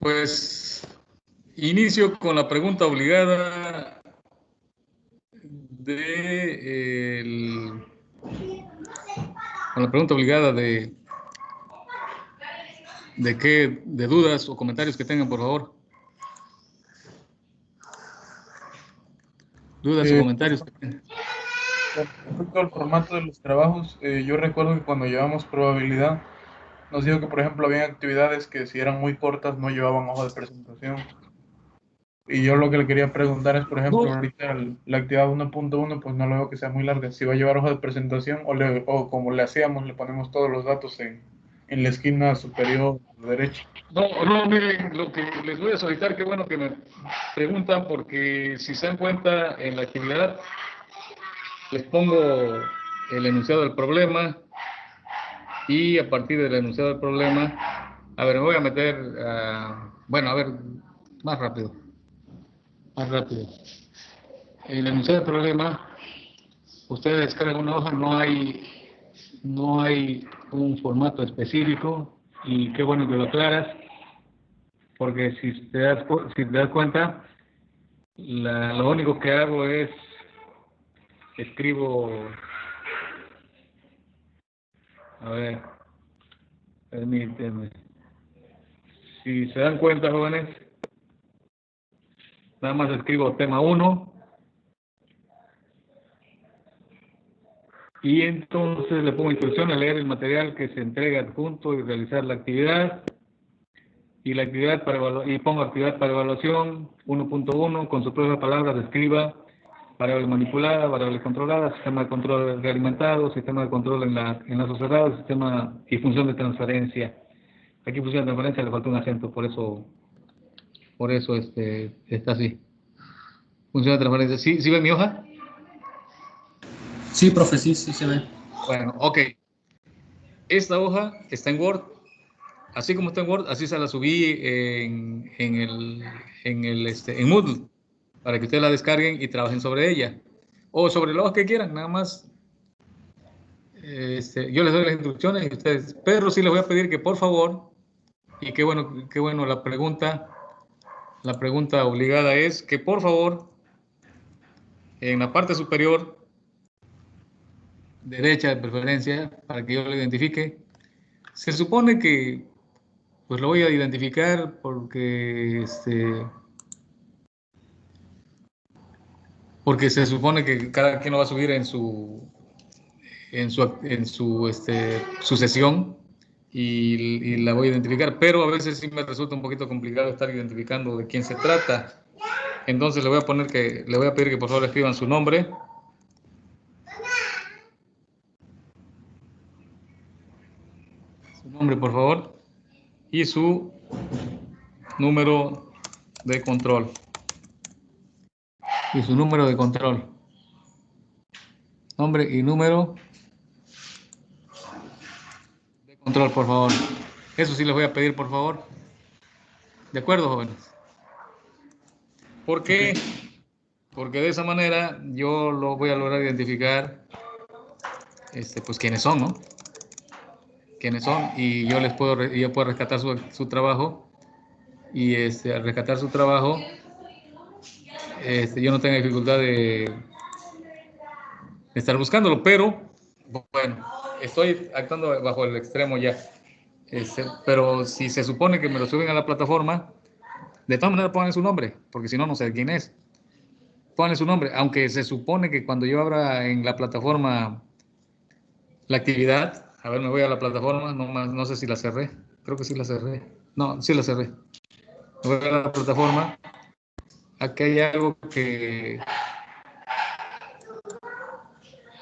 Pues inicio con la pregunta obligada de el, con la pregunta obligada de de qué de dudas o comentarios que tengan, por favor. Dudas o Eh, comentarios. que tengan. Respecto al formato de los trabajos, eh, yo recuerdo que cuando llevamos probabilidad, nos dijo que, por ejemplo, había actividades que si eran muy cortas no llevaban hoja de presentación. Y yo lo que le quería preguntar es, por ejemplo, No. ahorita el- la actividad 1.1, pues no lo veo que sea muy larga. Si va a llevar hoja de presentación o, le- o como le hacíamos, le ponemos todos los datos en, en la esquina superior derecha. No, no, miren, lo que les voy a solicitar, qué bueno que me preguntan, porque si se dan cuenta en la actividad, les pongo el enunciado del problema y a partir del enunciado del problema, a ver, me voy a meter, ah, bueno, a ver, más rápido, más rápido. El enunciado del problema, ustedes descargan una hoja, no hay, no hay un formato específico y qué bueno que lo aclaras, porque si te das, si te das cuenta, la- lo único que hago es escribo, a ver, permíteme, si se dan cuenta jóvenes, nada más escribo tema 1 y entonces le pongo instrucción a leer el material que se entrega adjunto y realizar la actividad. Y la actividad para y pongo actividad para evaluación 1.1 con sus propias palabras escriba variable manipulada, variable controlada, sistema de control realimentado, sistema de control en la en lazo cerrado, sistema y función de transferencia. Aquí función de transferencia le falta un acento, por eso por eso este está así. Función de transferencia. ¿Sí, sí ven mi hoja? Sí, profe, sí, sí se ve. Bueno, ok. Esta hoja está en Word. Así como está en Word, así se la subí en, en el, en el este, en Moodle para que ustedes la descarguen y trabajen sobre ella. O sobre hoja que quieran, nada más. Este, yo les doy las instrucciones y ustedes, pero sí les voy a pedir que por favor, y qué bueno, qué bueno la pregunta, la pregunta obligada es que por favor, en la parte superior derecha de preferencia para que yo lo identifique. Se supone que pues lo voy a identificar porque este porque se supone que cada quien lo va a subir en su en su en su este sucesión y, y la voy a identificar, pero a veces sí me resulta un poquito complicado estar identificando de quién se trata. Entonces le voy a poner que le voy a pedir que por favor escriban su nombre. su nombre, por favor, y su número de control. Y su número de control. Nombre y número de control, por favor. Eso sí les voy a pedir, por favor. ¿De acuerdo, jóvenes? ¿Por qué? Porque de esa manera yo lo voy a lograr identificar, este, pues quiénes son, ¿no? quiénes son y yo les puedo yo puedo rescatar su, su trabajo y este, al rescatar su trabajo este, yo no tengo dificultad de, de estar buscándolo pero bueno estoy actuando bajo el extremo ya Este, pero si se supone que me lo suben a la plataforma de todas maneras pongan su nombre porque si no no sé quién es pongan su nombre aunque se supone que cuando yo abra en la plataforma la actividad. A ver, me voy a la plataforma, no, no sé si la cerré. Creo que sí la cerré. No, sí la cerré. Me voy a la plataforma. Aquí hay algo que...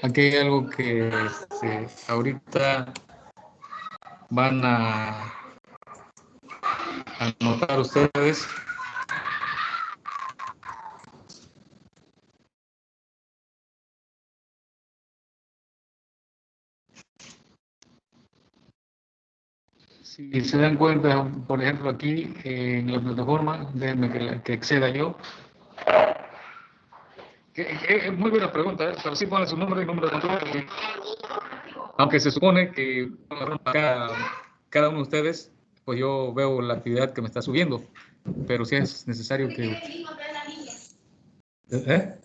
Aquí hay algo que este, ahorita van a a notar ustedes. Si se dan cuenta, por ejemplo, aquí eh, en la plataforma, déjenme que, la- que acceda yo. Es muy buena pregunta, ¿eh? pero sí pone su nombre y número de control. Aunque se supone que cada, cada uno de ustedes, pues yo veo la actividad que me está subiendo. Pero si es necesario que... ¿Eh?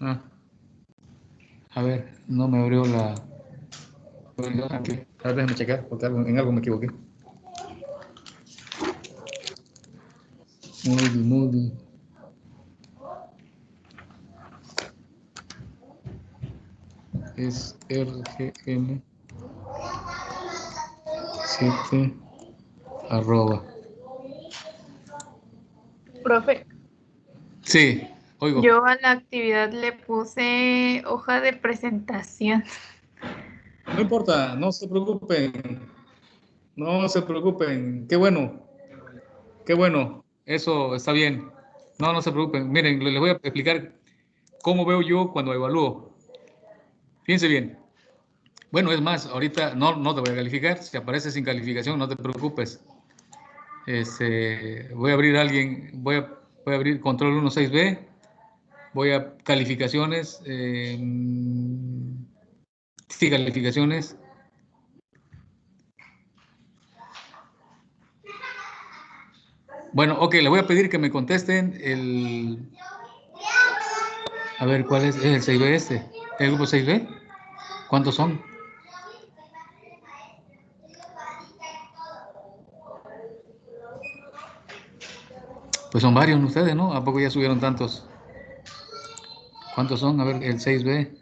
Ah. A ver, no me abrió la... Aquí. A ver, déjame checar, porque en algo me equivoqué. Moody, Moody. Es RGM 7 arroba. Profe. Sí, oigo. Yo a la actividad le puse hoja de presentación. No importa, no se preocupen. No se preocupen. Qué bueno. Qué bueno. Eso está bien. No, no se preocupen. Miren, les voy a explicar cómo veo yo cuando evalúo. Fíjense bien. Bueno, es más, ahorita no, no te voy a calificar. Si aparece sin calificación, no te preocupes. Este, voy a abrir a alguien, voy a, voy a abrir control 16B. Voy a calificaciones. Eh, sí, calificaciones. Bueno, ok, le voy a pedir que me contesten el... A ver, ¿cuál es? ¿Es el 6B este? ¿El grupo 6B? ¿Cuántos son? Pues son varios ustedes, ¿no? ¿A poco ya subieron tantos? ¿Cuántos son? A ver, el 6B.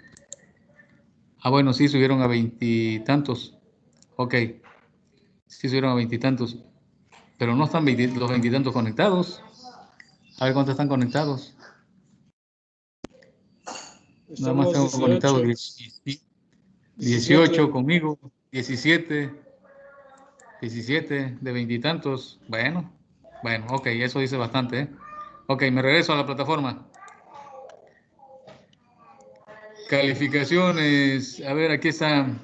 Ah, bueno, sí, subieron a veintitantos. Ok. Sí, subieron a veintitantos. Pero no están los veintitantos conectados. A ver cuántos están conectados. Nada más tengo conectados 18 conmigo, 17, 17 de veintitantos. Bueno, bueno, ok, eso dice bastante. ¿eh? Ok, me regreso a la plataforma. Calificaciones, a ver, aquí están.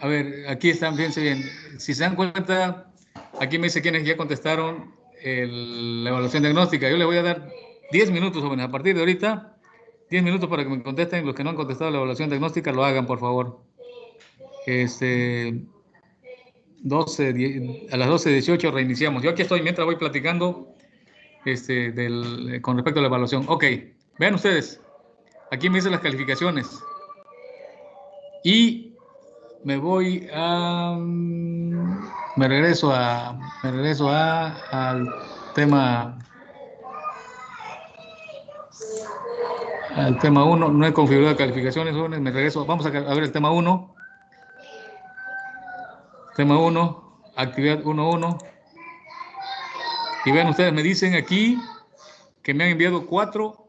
A ver, aquí están, fíjense bien. Si se dan cuenta, aquí me dice quienes ya contestaron la evaluación diagnóstica. Yo les voy a dar 10 minutos, jóvenes, a partir de ahorita, 10 minutos para que me contesten. Los que no han contestado la evaluación diagnóstica, lo hagan, por favor. Este, 12, a las 12.18 reiniciamos. Yo aquí estoy mientras voy platicando este, del, con respecto a la evaluación. Ok, vean ustedes. Aquí me dicen las calificaciones. Y me voy a... Me regreso a... Me regreso a, al tema... Al tema 1. No he configurado calificaciones, Me regreso. Vamos a, a ver el tema 1. Tema 1, actividad 1.1. Y vean ustedes, me dicen aquí que me han enviado cuatro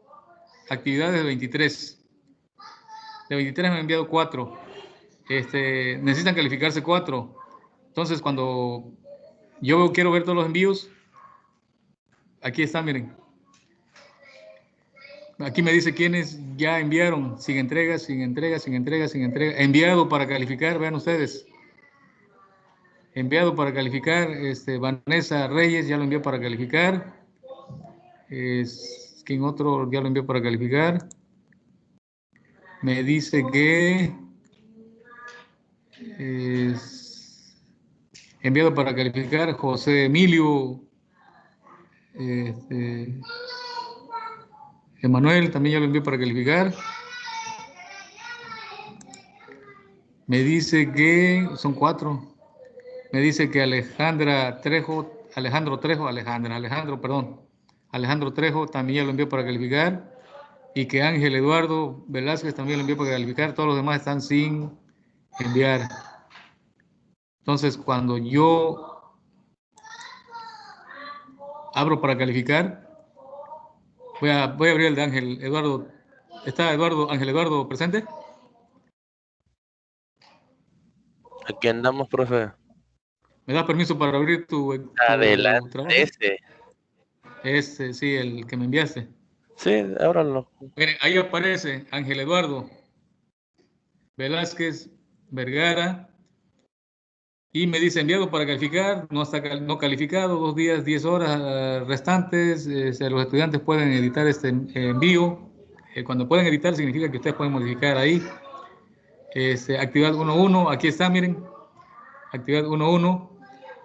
actividades de 23. De 23 me han enviado cuatro. Este, necesitan calificarse cuatro. Entonces, cuando yo quiero ver todos los envíos, aquí están, miren. Aquí me dice quiénes ya enviaron, sin entrega, sin entrega, sin entrega, sin entrega. Enviado para calificar, vean ustedes enviado para calificar. Este, Vanessa Reyes ya lo envió para calificar. Es, ¿Quién otro ya lo envió para calificar? Me dice que es enviado para calificar José Emilio este, Emanuel también ya lo envió para calificar. Me dice que son cuatro. Me dice que Alejandra Trejo, Alejandro Trejo, Alejandra, Alejandro, perdón, Alejandro Trejo también ya lo envió para calificar y que Ángel Eduardo Velázquez también lo envió para calificar, todos los demás están sin enviar. Entonces, cuando yo abro para calificar, voy a, voy a abrir el de Ángel Eduardo. ¿Está Eduardo, Ángel Eduardo presente? Aquí andamos, profe. ¿Me das permiso para abrir tu, Adelante, ese. Ese, sí, el que me enviaste. Sí, ábralo. Miren, ahí aparece Ángel Eduardo Velázquez Vergara y me dice enviado para calificar, no está no calificado, dos días, diez horas eh, restantes. Eh, los estudiantes pueden editar este envío. Eh, cuando pueden editar significa que ustedes pueden modificar ahí. Este, actividad 1.1, aquí está, miren actividad 1.1.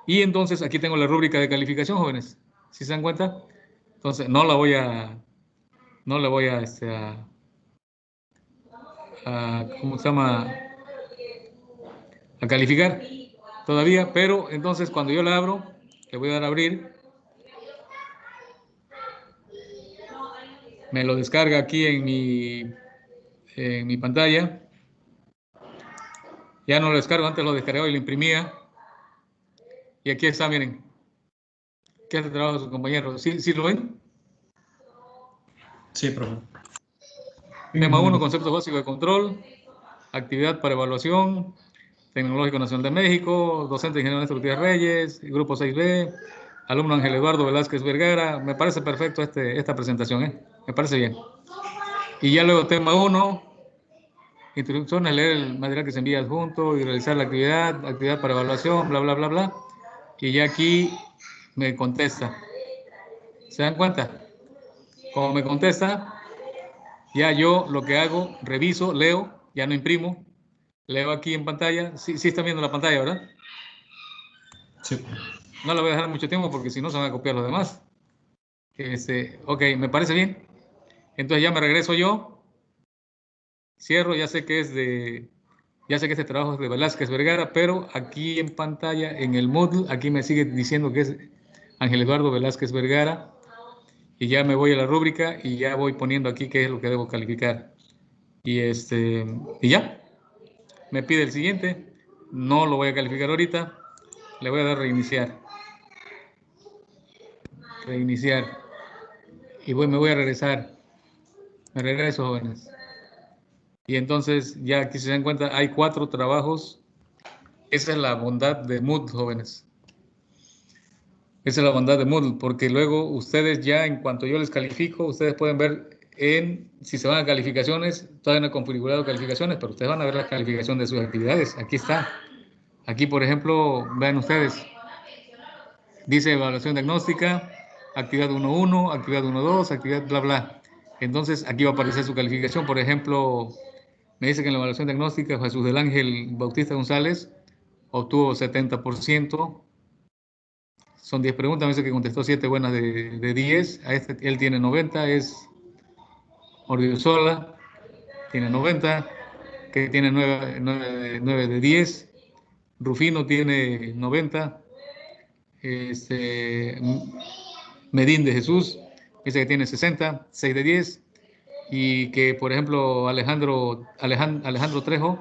Y entonces aquí tengo la rúbrica de calificación, jóvenes. ¿Sí se dan cuenta? Entonces no la voy a, no la voy a, este, a ¿cómo se llama? A calificar todavía, pero entonces cuando yo la abro, le voy a dar a abrir. Me lo descarga aquí en mi, en mi pantalla. Ya no lo descargo, antes lo descargaba y lo imprimía. Y aquí está, miren. ¿Qué hace trabajo su compañero? ¿Sí, ¿Sí lo ven? Sí, profe. Tema 1, concepto básico de control. Actividad para evaluación. Tecnológico Nacional de México. Docente ingeniero Néstor Gutiérrez Reyes. Grupo 6B. Alumno Ángel Eduardo Velázquez Vergara. Me parece perfecto este, esta presentación, ¿eh? Me parece bien. Y ya luego tema 1. Instrucciones, leer el material que se envía adjunto y realizar la actividad, actividad para evaluación, bla, bla, bla, bla. Y ya aquí me contesta. ¿Se dan cuenta? Como me contesta, ya yo lo que hago, reviso, leo, ya no imprimo, leo aquí en pantalla. Sí, sí están viendo la pantalla, ¿verdad? Sí. No la voy a dejar mucho tiempo porque si no se van a copiar los demás. Este, ok, me parece bien. Entonces ya me regreso yo. Cierro, ya sé que es de, ya sé que este trabajo es de Velázquez Vergara, pero aquí en pantalla, en el Moodle, aquí me sigue diciendo que es Ángel Eduardo Velázquez Vergara. Y ya me voy a la rúbrica y ya voy poniendo aquí qué es lo que debo calificar. Y este, y ya. Me pide el siguiente. No lo voy a calificar ahorita. Le voy a dar reiniciar. Reiniciar. Y voy, me voy a regresar. Me regreso, jóvenes. Y entonces, ya aquí se dan cuenta, hay cuatro trabajos. Esa es la bondad de Moodle, jóvenes. Esa es la bondad de Moodle, porque luego ustedes ya, en cuanto yo les califico, ustedes pueden ver en, si se van a calificaciones, todavía no he configurado calificaciones, pero ustedes van a ver la calificación de sus actividades. Aquí está. Aquí, por ejemplo, vean ustedes. Dice evaluación diagnóstica, actividad 1.1, actividad 1.2, actividad bla, bla. Entonces, aquí va a aparecer su calificación. Por ejemplo, me dice que en la evaluación diagnóstica Jesús del Ángel Bautista González obtuvo 70%. Son 10 preguntas, me dice que contestó 7 buenas de, de 10. A este, él tiene 90, es Ordiosola, tiene 90, que tiene 9, 9, 9 de 10. Rufino tiene 90. Este, Medín de Jesús dice que tiene 60, 6 de 10. Y que, por ejemplo, Alejandro, Alejandro, Alejandro Trejo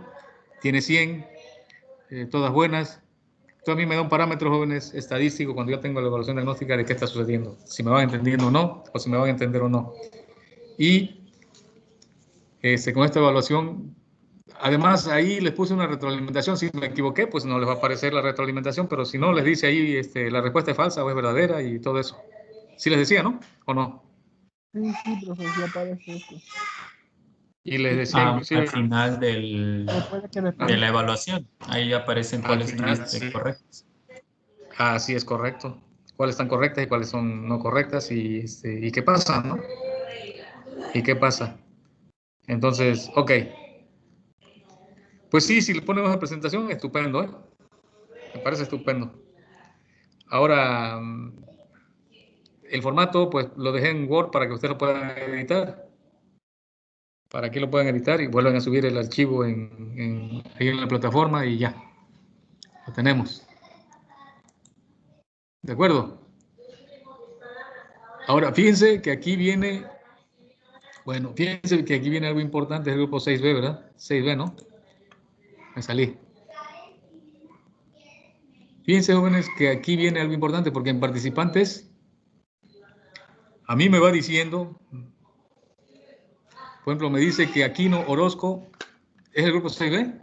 tiene 100, eh, todas buenas. Esto a mí me da un parámetro, jóvenes, estadístico cuando yo tengo la evaluación diagnóstica de qué está sucediendo, si me van entendiendo o no, o si me van a entender o no. Y este, con esta evaluación, además ahí les puse una retroalimentación, si me equivoqué, pues no les va a aparecer la retroalimentación, pero si no, les dice ahí este, la respuesta es falsa o es verdadera y todo eso. Sí les decía, ¿no? ¿O no? Sí, sí, profesor, aparece eso. Y les decía, Ah, inclusive, al final del, de la evaluación, ahí aparecen Al cuáles final, tuviste sí. correctas. así es correcto. Cuáles están correctas y cuáles son no correctas y, este, y qué pasa, ¿no? ¿Y qué pasa? Entonces, ok. Pues sí, si le ponemos la presentación, estupendo, ¿eh? Me parece estupendo. Ahora, mm, el formato, pues lo dejé en Word para que ustedes lo puedan editar. Para que lo puedan editar y vuelvan a subir el archivo en, en- ahí en la plataforma y ya. Lo tenemos. ¿De acuerdo? Ahora, fíjense que aquí viene, bueno, fíjense que aquí viene algo importante del grupo 6B, ¿verdad? 6B, ¿no? Me salí. Fíjense, jóvenes, que aquí viene algo importante porque en participantes, a mí me va diciendo, por ejemplo, me dice que Aquino Orozco es el grupo 6B.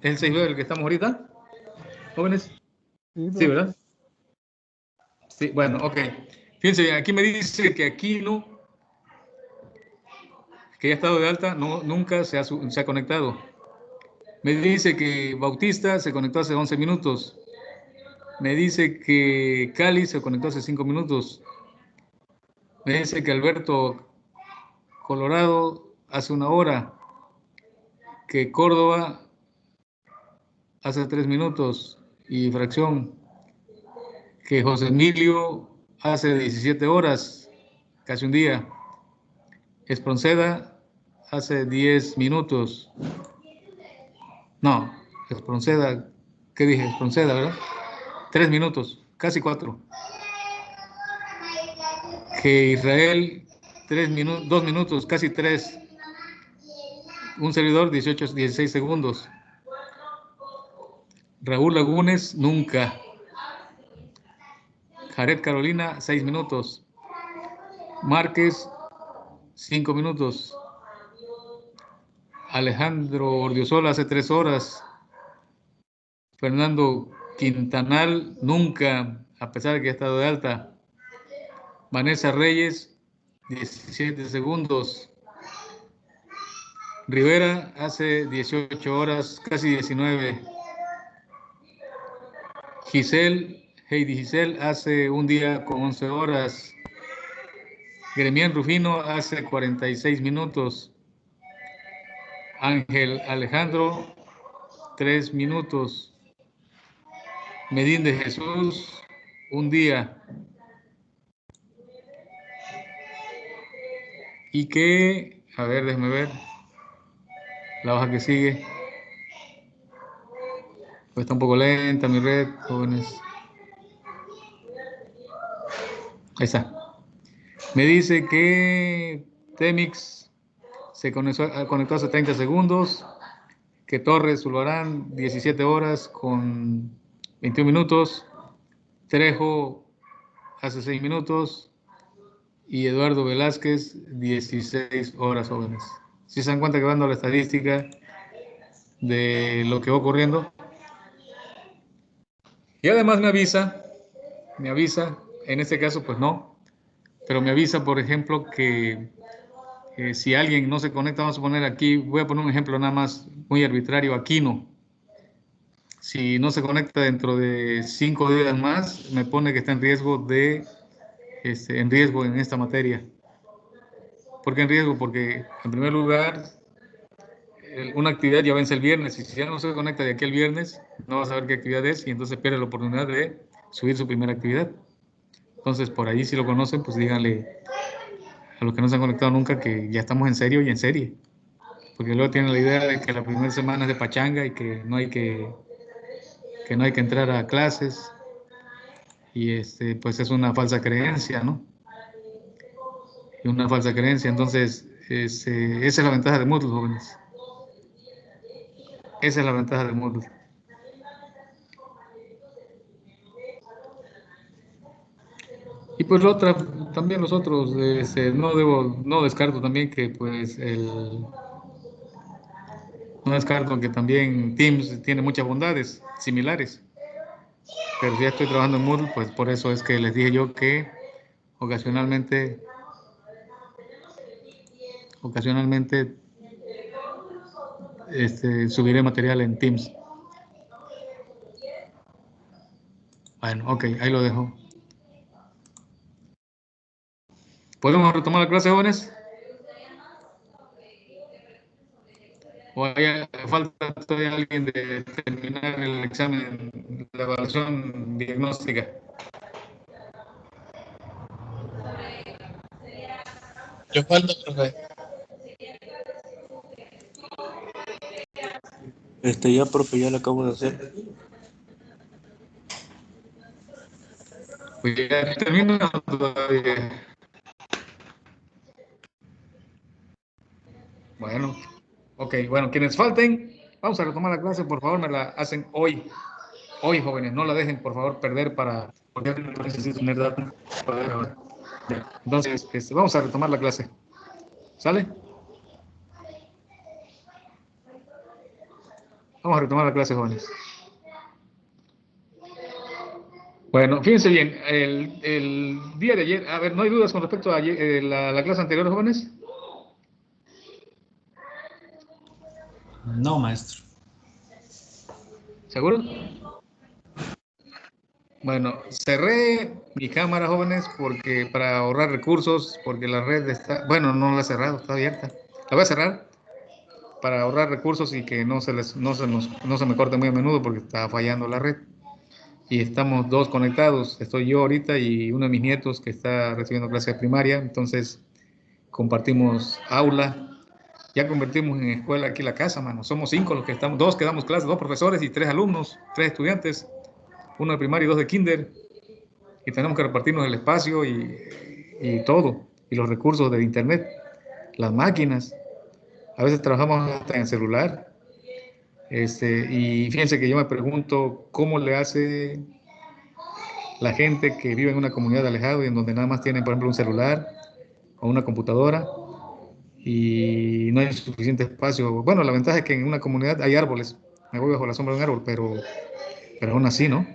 ¿Es el 6B del que estamos ahorita? Jóvenes. Sí, Sí, ¿verdad? Sí, bueno, ok. Fíjense, bien, aquí me dice que Aquino, que ya ha estado de alta, no, nunca se ha, se ha conectado. Me dice que Bautista se conectó hace 11 minutos. Me dice que Cali se conectó hace 5 minutos. Me dice que Alberto Colorado hace una hora. que Córdoba hace tres minutos y fracción, que José Emilio hace 17 horas, casi un día. Espronceda hace 10 minutos. No, Espronceda, ¿qué dije? Espronceda, ¿verdad? Tres minutos, casi cuatro. Que Israel, tres dos minutos, casi tres. Un servidor, 18, 16 segundos. Raúl Lagunes, nunca. Jared Carolina, seis minutos. Márquez, cinco minutos. Alejandro Ordiosola hace tres horas. Fernando Quintanal, nunca, a pesar de que ha estado de alta. Vanessa Reyes, 17 segundos. Rivera hace 18 horas, casi 19. Giselle, Heidi Giselle hace un día con 11 horas. Gremián Rufino hace 46 minutos. Ángel Alejandro, 3 minutos. Medín de Jesús, un día. Y que, a ver, déjeme ver. La hoja que sigue. Pues está un poco lenta mi red, jóvenes. Ahí está. Me dice que Temix se conectó, conectó hace 30 segundos, que Torres Zulbarán 17 horas con 21 minutos, Trejo hace 6 minutos y Eduardo Velázquez 16 horas jóvenes. Si se dan cuenta que van la estadística de lo que va ocurriendo. Y además me avisa, me avisa, en este caso pues no, pero me avisa por ejemplo que si alguien no se conecta, vamos a poner aquí, voy a poner un ejemplo nada más muy arbitrario, Aquino. Si no se conecta dentro de cinco días más, me pone que está en riesgo de, este, en riesgo en esta materia. ¿Por qué en riesgo? Porque en primer lugar, una actividad ya vence el viernes y si ya no se conecta de aquí el viernes, no va a saber qué actividad es y entonces pierde la oportunidad de subir su primera actividad. Entonces, por ahí si lo conocen, pues díganle a los que no se han conectado nunca que ya estamos en serio y en serie. Porque luego tienen la idea de que la primera semana es de pachanga y que no hay que, que, no hay que entrar a clases. Y este, pues es una falsa creencia, ¿no? Una falsa creencia. Entonces, es, esa es la ventaja de Moodle, jóvenes. Esa es la ventaja de Moodle. Y pues la otra, también los otros, este, no debo, no descarto también que pues el, no descarto que también Teams tiene muchas bondades similares. Pero si ya estoy trabajando en Moodle, pues por eso es que les dije yo que ocasionalmente, ocasionalmente este, subiré material en Teams. Bueno, ok, ahí lo dejo. ¿Podemos retomar la clase, jóvenes? ¿O hay, falta todavía alguien de terminar el examen, la evaluación diagnóstica? Yo falta, profe. Este ya, profe, ya lo acabo de hacer. Pues ya termino todavía. Bueno, ok, bueno, quienes falten, vamos a retomar la clase, por favor, me la hacen hoy. Hoy, jóvenes, no la dejen, por favor, perder para, porque necesito tener datos. Entonces, este, vamos a retomar la clase. ¿Sale? Vamos a retomar la clase, jóvenes. Bueno, fíjense bien, el, el, día de ayer, a ver, ¿no hay dudas con respecto a eh, la, la clase anterior, jóvenes? No, maestro. ¿Seguro? Bueno, cerré mi cámara, jóvenes, porque para ahorrar recursos, porque la red está, bueno, no la he cerrado, está abierta. La voy a cerrar para ahorrar recursos y que no se, les, no, se nos- no se me corte muy a menudo porque está fallando la red. Y estamos dos conectados, estoy yo ahorita y uno de mis nietos que está recibiendo clase de primaria, entonces compartimos aula. Ya convertimos en escuela aquí la casa, mano. Somos cinco los que estamos, dos que damos clases, dos profesores y tres alumnos, tres estudiantes, uno de primaria y dos de kinder. Y tenemos que repartirnos el espacio y, y todo, y los recursos de internet, las máquinas. A veces trabajamos hasta en el celular. Este, y fíjense que yo me pregunto cómo le hace la gente que vive en una comunidad alejada y en donde nada más tienen, por ejemplo, un celular o una computadora y no hay suficiente espacio. Bueno, la ventaja es que en una comunidad hay árboles. Me voy bajo la sombra de un árbol, pero, pero aún así, ¿no?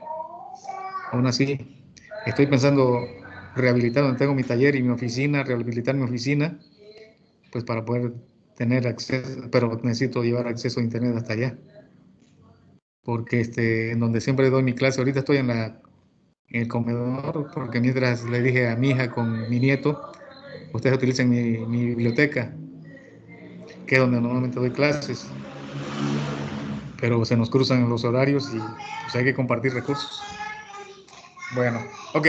Aún así, estoy pensando rehabilitar donde tengo mi taller y mi oficina, rehabilitar mi oficina, pues para poder tener acceso, pero necesito llevar acceso a internet hasta allá. Porque este, en donde siempre doy mi clase, ahorita estoy en, la, en el comedor, porque mientras le dije a mi hija con mi nieto, ustedes utilicen mi, mi biblioteca, donde normalmente doy clases. Pero se nos cruzan los horarios y pues, hay que compartir recursos. Bueno, ok.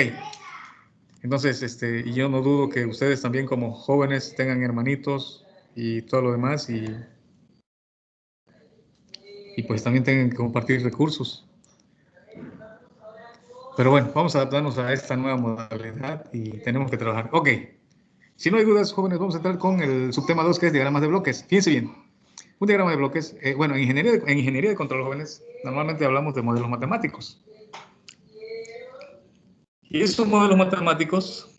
Entonces, este, y yo no dudo que ustedes también como jóvenes tengan hermanitos y todo lo demás y, y pues también tengan que compartir recursos. Pero bueno, vamos a adaptarnos a esta nueva modalidad y tenemos que trabajar. Ok, si no hay dudas, jóvenes, vamos a entrar con el subtema 2 que es diagramas de bloques. Fíjense bien, un diagrama de bloques, eh, bueno, en ingeniería, en ingeniería de control, jóvenes, normalmente hablamos de modelos matemáticos. Y estos modelos matemáticos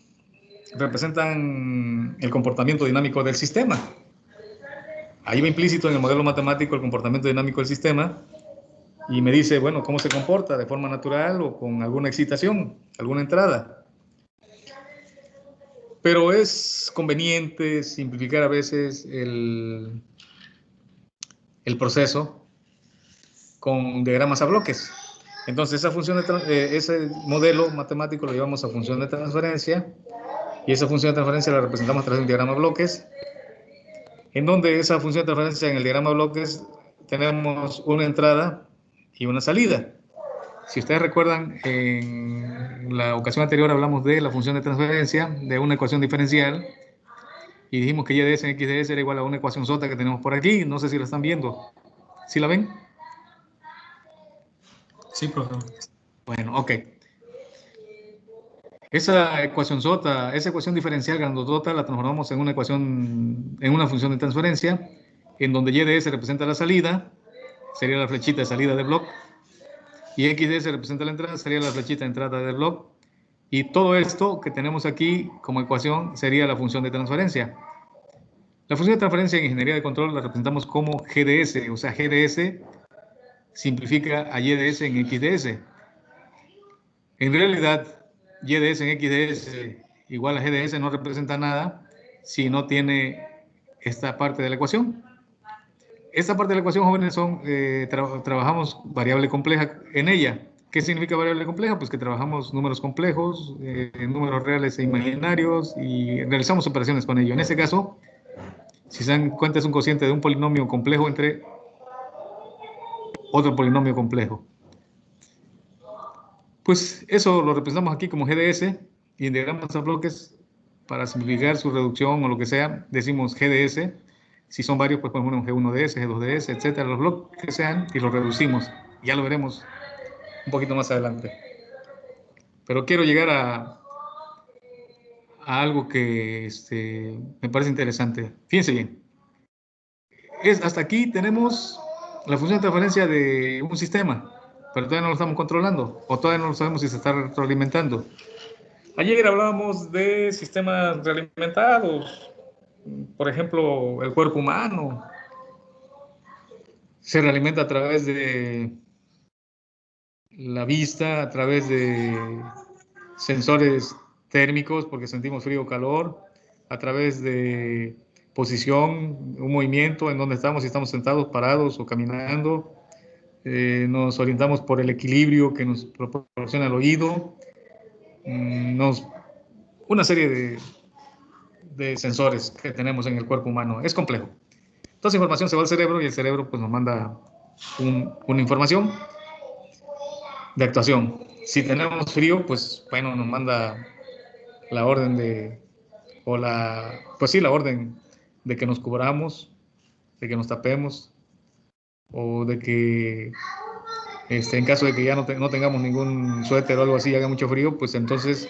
representan el comportamiento dinámico del sistema. Ahí va implícito en el modelo matemático el comportamiento dinámico del sistema y me dice, bueno, cómo se comporta de forma natural o con alguna excitación, alguna entrada. Pero es conveniente simplificar a veces el, el proceso con diagramas a bloques. Entonces, esa función de, eh, ese modelo matemático lo llevamos a función de transferencia y esa función de transferencia la representamos a través de un diagrama de bloques, en donde esa función de transferencia en el diagrama de bloques tenemos una entrada y una salida. Si ustedes recuerdan, en la ocasión anterior hablamos de la función de transferencia de una ecuación diferencial y dijimos que y de s en x de s era igual a una ecuación sota que tenemos por aquí. No sé si la están viendo. ¿Sí la ven? Sí, profesor. Bueno, ok. Esa ecuación sota, esa ecuación diferencial grandotota la transformamos en una ecuación, en una función de transferencia, en donde y de s representa la salida, sería la flechita de salida del bloque, y x de s representa la entrada, sería la flechita de entrada del bloque, y todo esto que tenemos aquí como ecuación sería la función de transferencia. La función de transferencia en ingeniería de control la representamos como GDS, o sea, GDS simplifica a y de s en x de s. En realidad, y de s en x de s igual a g de s no representa nada si no tiene esta parte de la ecuación. Esta parte de la ecuación, jóvenes, son, eh, tra trabajamos variable compleja en ella. ¿Qué significa variable compleja? Pues que trabajamos números complejos, eh, números reales e imaginarios y realizamos operaciones con ello. En este caso, si se dan cuenta, es un cociente de un polinomio complejo entre otro polinomio complejo. Pues eso lo representamos aquí como GDS y en diagramas a bloques, para simplificar su reducción o lo que sea, decimos GDS. Si son varios, pues ponemos G1DS, G2DS, etcétera, los bloques que sean y los reducimos. Ya lo veremos un poquito más adelante. Pero quiero llegar a, a algo que este, me parece interesante. Fíjense bien. Es, hasta aquí tenemos la función de transferencia de un sistema, pero todavía no lo estamos controlando o todavía no lo sabemos si se está retroalimentando. Ayer hablábamos de sistemas realimentados, por ejemplo, el cuerpo humano se realimenta a través de la vista, a través de sensores térmicos porque sentimos frío o calor, a través de posición, un movimiento en donde estamos, si estamos sentados, parados o caminando. Eh, nos orientamos por el equilibrio que nos proporciona el oído. Mm, nos, una serie de, de, sensores que tenemos en el cuerpo humano. Es complejo. Toda esa información se va al cerebro y el cerebro pues nos manda un- una información de actuación. Si tenemos frío, pues bueno, nos manda la orden de, o la, pues sí, la orden de que nos cubramos, de que nos tapemos, o de que este, en caso de que ya no, te- no tengamos ningún suéter o algo así haga mucho frío, pues entonces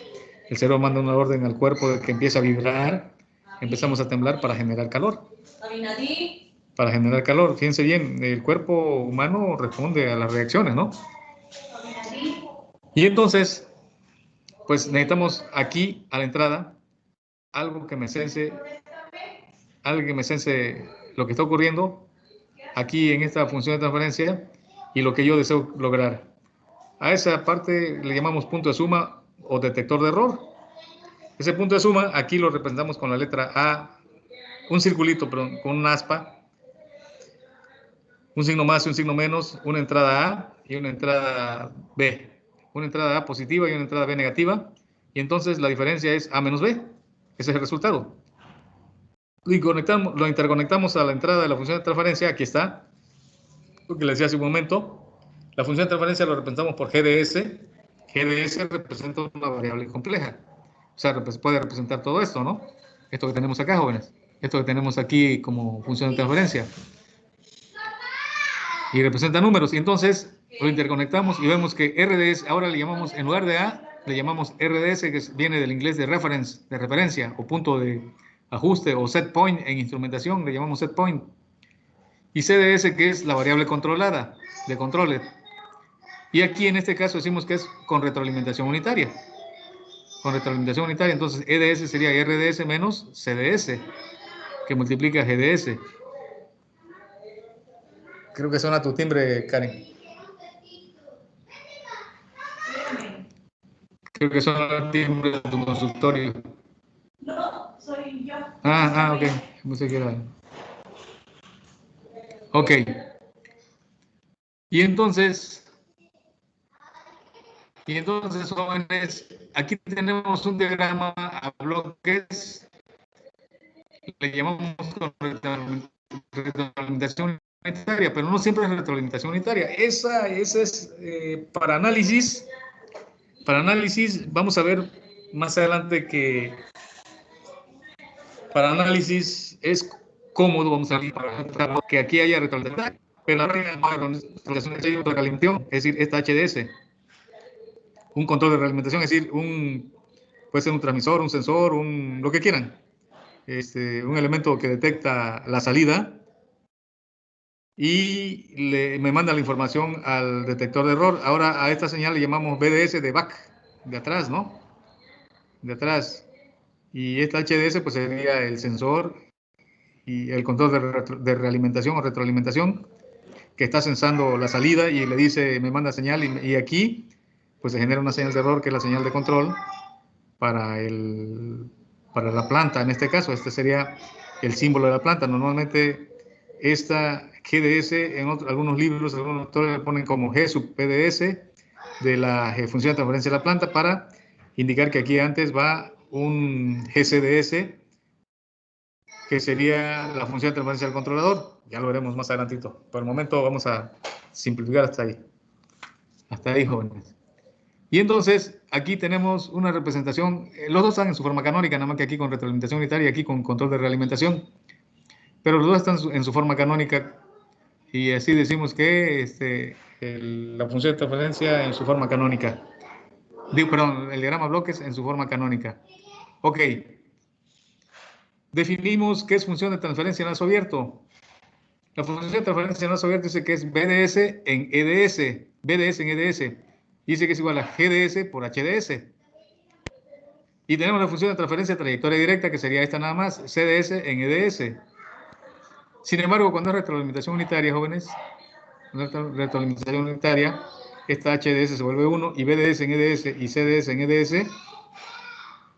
el cerebro manda una orden al cuerpo de que empiece a vibrar, empezamos a temblar para generar calor. Para generar calor, fíjense bien, el cuerpo humano responde a las reacciones, ¿no? Y entonces, pues necesitamos aquí a la entrada algo que me sense, algo que me sense lo que está ocurriendo aquí en esta función de transferencia y lo que yo deseo lograr. A esa parte le llamamos punto de suma o detector de error. Ese punto de suma aquí lo representamos con la letra A, un circulito, perdón, con una aspa, un signo más y un signo menos, una entrada A y una entrada B. Una entrada A positiva y una entrada B negativa. Y entonces la diferencia es A menos B. Ese es el resultado. Y conectamos, lo interconectamos a la entrada de la función de transferencia. Aquí está. Lo que les decía hace un momento. La función de transferencia lo representamos por GDS. GDS representa una variable compleja. O sea, puede representar todo esto, ¿no? Esto que tenemos acá, jóvenes. Esto que tenemos aquí como función de transferencia. Y representa números. Y entonces lo interconectamos y vemos que RDS, ahora le llamamos, en lugar de A, le llamamos RDS, que viene del inglés de reference, de referencia, o punto de ajuste, o set point en instrumentación, le llamamos set point. Y CDS, que es la variable controlada, de controles. Y aquí en este caso decimos que es con retroalimentación unitaria. Con retroalimentación unitaria, entonces EDS sería RDS menos CDS, que multiplica GDS. Creo que suena tu timbre, Karen. Creo que suena el timbre de tu consultorio. No, soy yo. Ah, ah, ok. Pensé que era. Ok. Y entonces, y entonces, jóvenes, aquí tenemos un diagrama a bloques. Le llamamos retroalimentación unitaria, pero no siempre es retroalimentación unitaria. Esa, esa es eh, para análisis. Para análisis, vamos a ver más adelante que para análisis es cómodo, vamos a ver, para que aquí haya retroalimentación. Pero la retroalimentación, es decir, esta HDS, un control de realimentación, es decir, un, puede ser un transmisor, un sensor, un, lo que quieran, este, un elemento que detecta la salida y le, me manda la información al detector de error. Ahora a esta señal le llamamos BDS de back, de atrás, ¿no? De atrás. Y esta HDS pues sería el sensor y el control de, retro- de realimentación o retroalimentación que está sensando la salida y le dice, me manda señal y, y aquí pues se genera una señal de error que es la señal de control para, el, para la planta. En este caso, este sería el símbolo de la planta. Normalmente esta GDS en otro- algunos libros, algunos autores le ponen como G sub PDS de la función de transferencia de la planta para indicar que aquí antes va un GCDS que sería la función de transferencia del controlador. Ya lo veremos más adelantito. Por el momento vamos a simplificar hasta ahí. Hasta ahí, jóvenes. Y entonces, aquí tenemos una representación, eh, los dos están en su forma canónica, nada más que aquí con retroalimentación unitaria y aquí con control de realimentación. Pero los dos están en su, forma canónica y así decimos que este, el- la función de transferencia en su forma canónica. Digo, perdón, el diagrama bloques en su forma canónica. Ok. Definimos qué es función de transferencia en lazo abierto. La función de transferencia en lazo abierto dice que es BDS en EDS. BDS en EDS. Dice que es igual a GDS por HDS. Y tenemos la función de transferencia de trayectoria directa, que sería esta nada más, CDS en EDS. Sin embargo, cuando es retroalimentación unitaria, jóvenes, retro- retroalimentación unitaria, esta HDS se vuelve 1 y BDS en EDS y CDS en EDS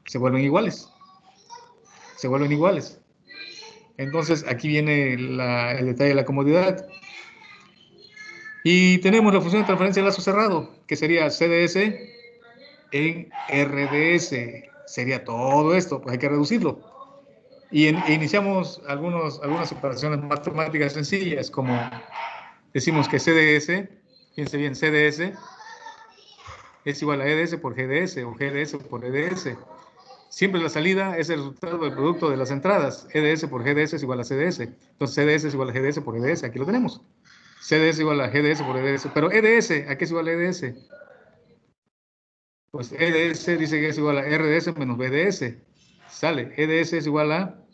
se vuelven iguales. Se vuelven iguales. Entonces, aquí viene el detalle de la comodidad. Y tenemos la función de transferencia de lazo cerrado, que sería CDS en RDS. Sería todo esto, pues hay que reducirlo. Y en- e iniciamos algunos, algunas operaciones matemáticas sencillas, como decimos que CDS, fíjense bien, CDS es igual a EDS por GDS o GDS por EDS. Siempre la salida es el resultado del producto de las entradas. EDS por GDS es igual a CDS. Entonces CDS es igual a GDS por EDS. Aquí lo tenemos. CDS igual a GDS por EDS. Pero EDS, ¿a qué es igual a EDS? Pues EDS dice que es igual a RDS menos BDS. Sale. EDS es igual a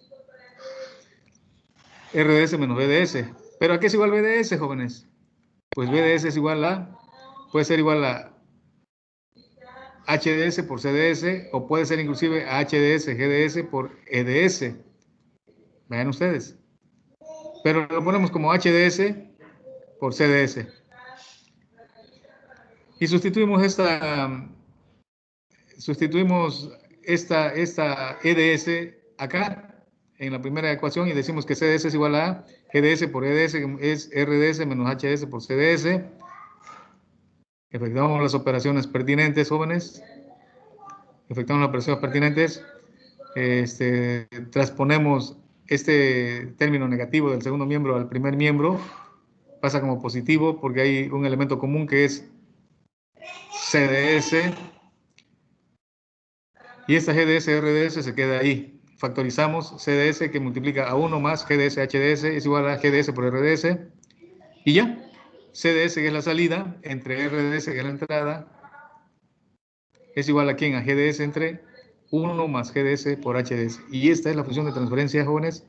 RDS menos BDS. ¿Pero a qué es igual BDS, jóvenes? Pues BDS es igual a, puede ser igual a HDS por CDS o puede ser inclusive HDS, GDS por EDS. Vean ustedes. Pero lo ponemos como HDS por CDS. Y sustituimos esta, sustituimos esta, esta EDS acá en la primera ecuación y decimos que CDS es igual a GDS por EDS es RDS menos HDS por CDS. Efectuamos las operaciones pertinentes, jóvenes. Efectuamos las operaciones pertinentes. Este, transponemos este término negativo del segundo miembro al primer miembro. Pasa como positivo porque hay un elemento común que es CDS. Y esta GDS, RDS se queda ahí. Factorizamos CDS que multiplica a 1 más GDS, HDS es igual a GDS por RDS. Y ya. CDS, que es la salida, entre RDS, que es la entrada, es igual a quién? A GDS entre 1 más GDS por HDS. Y esta es la función de transferencia, jóvenes,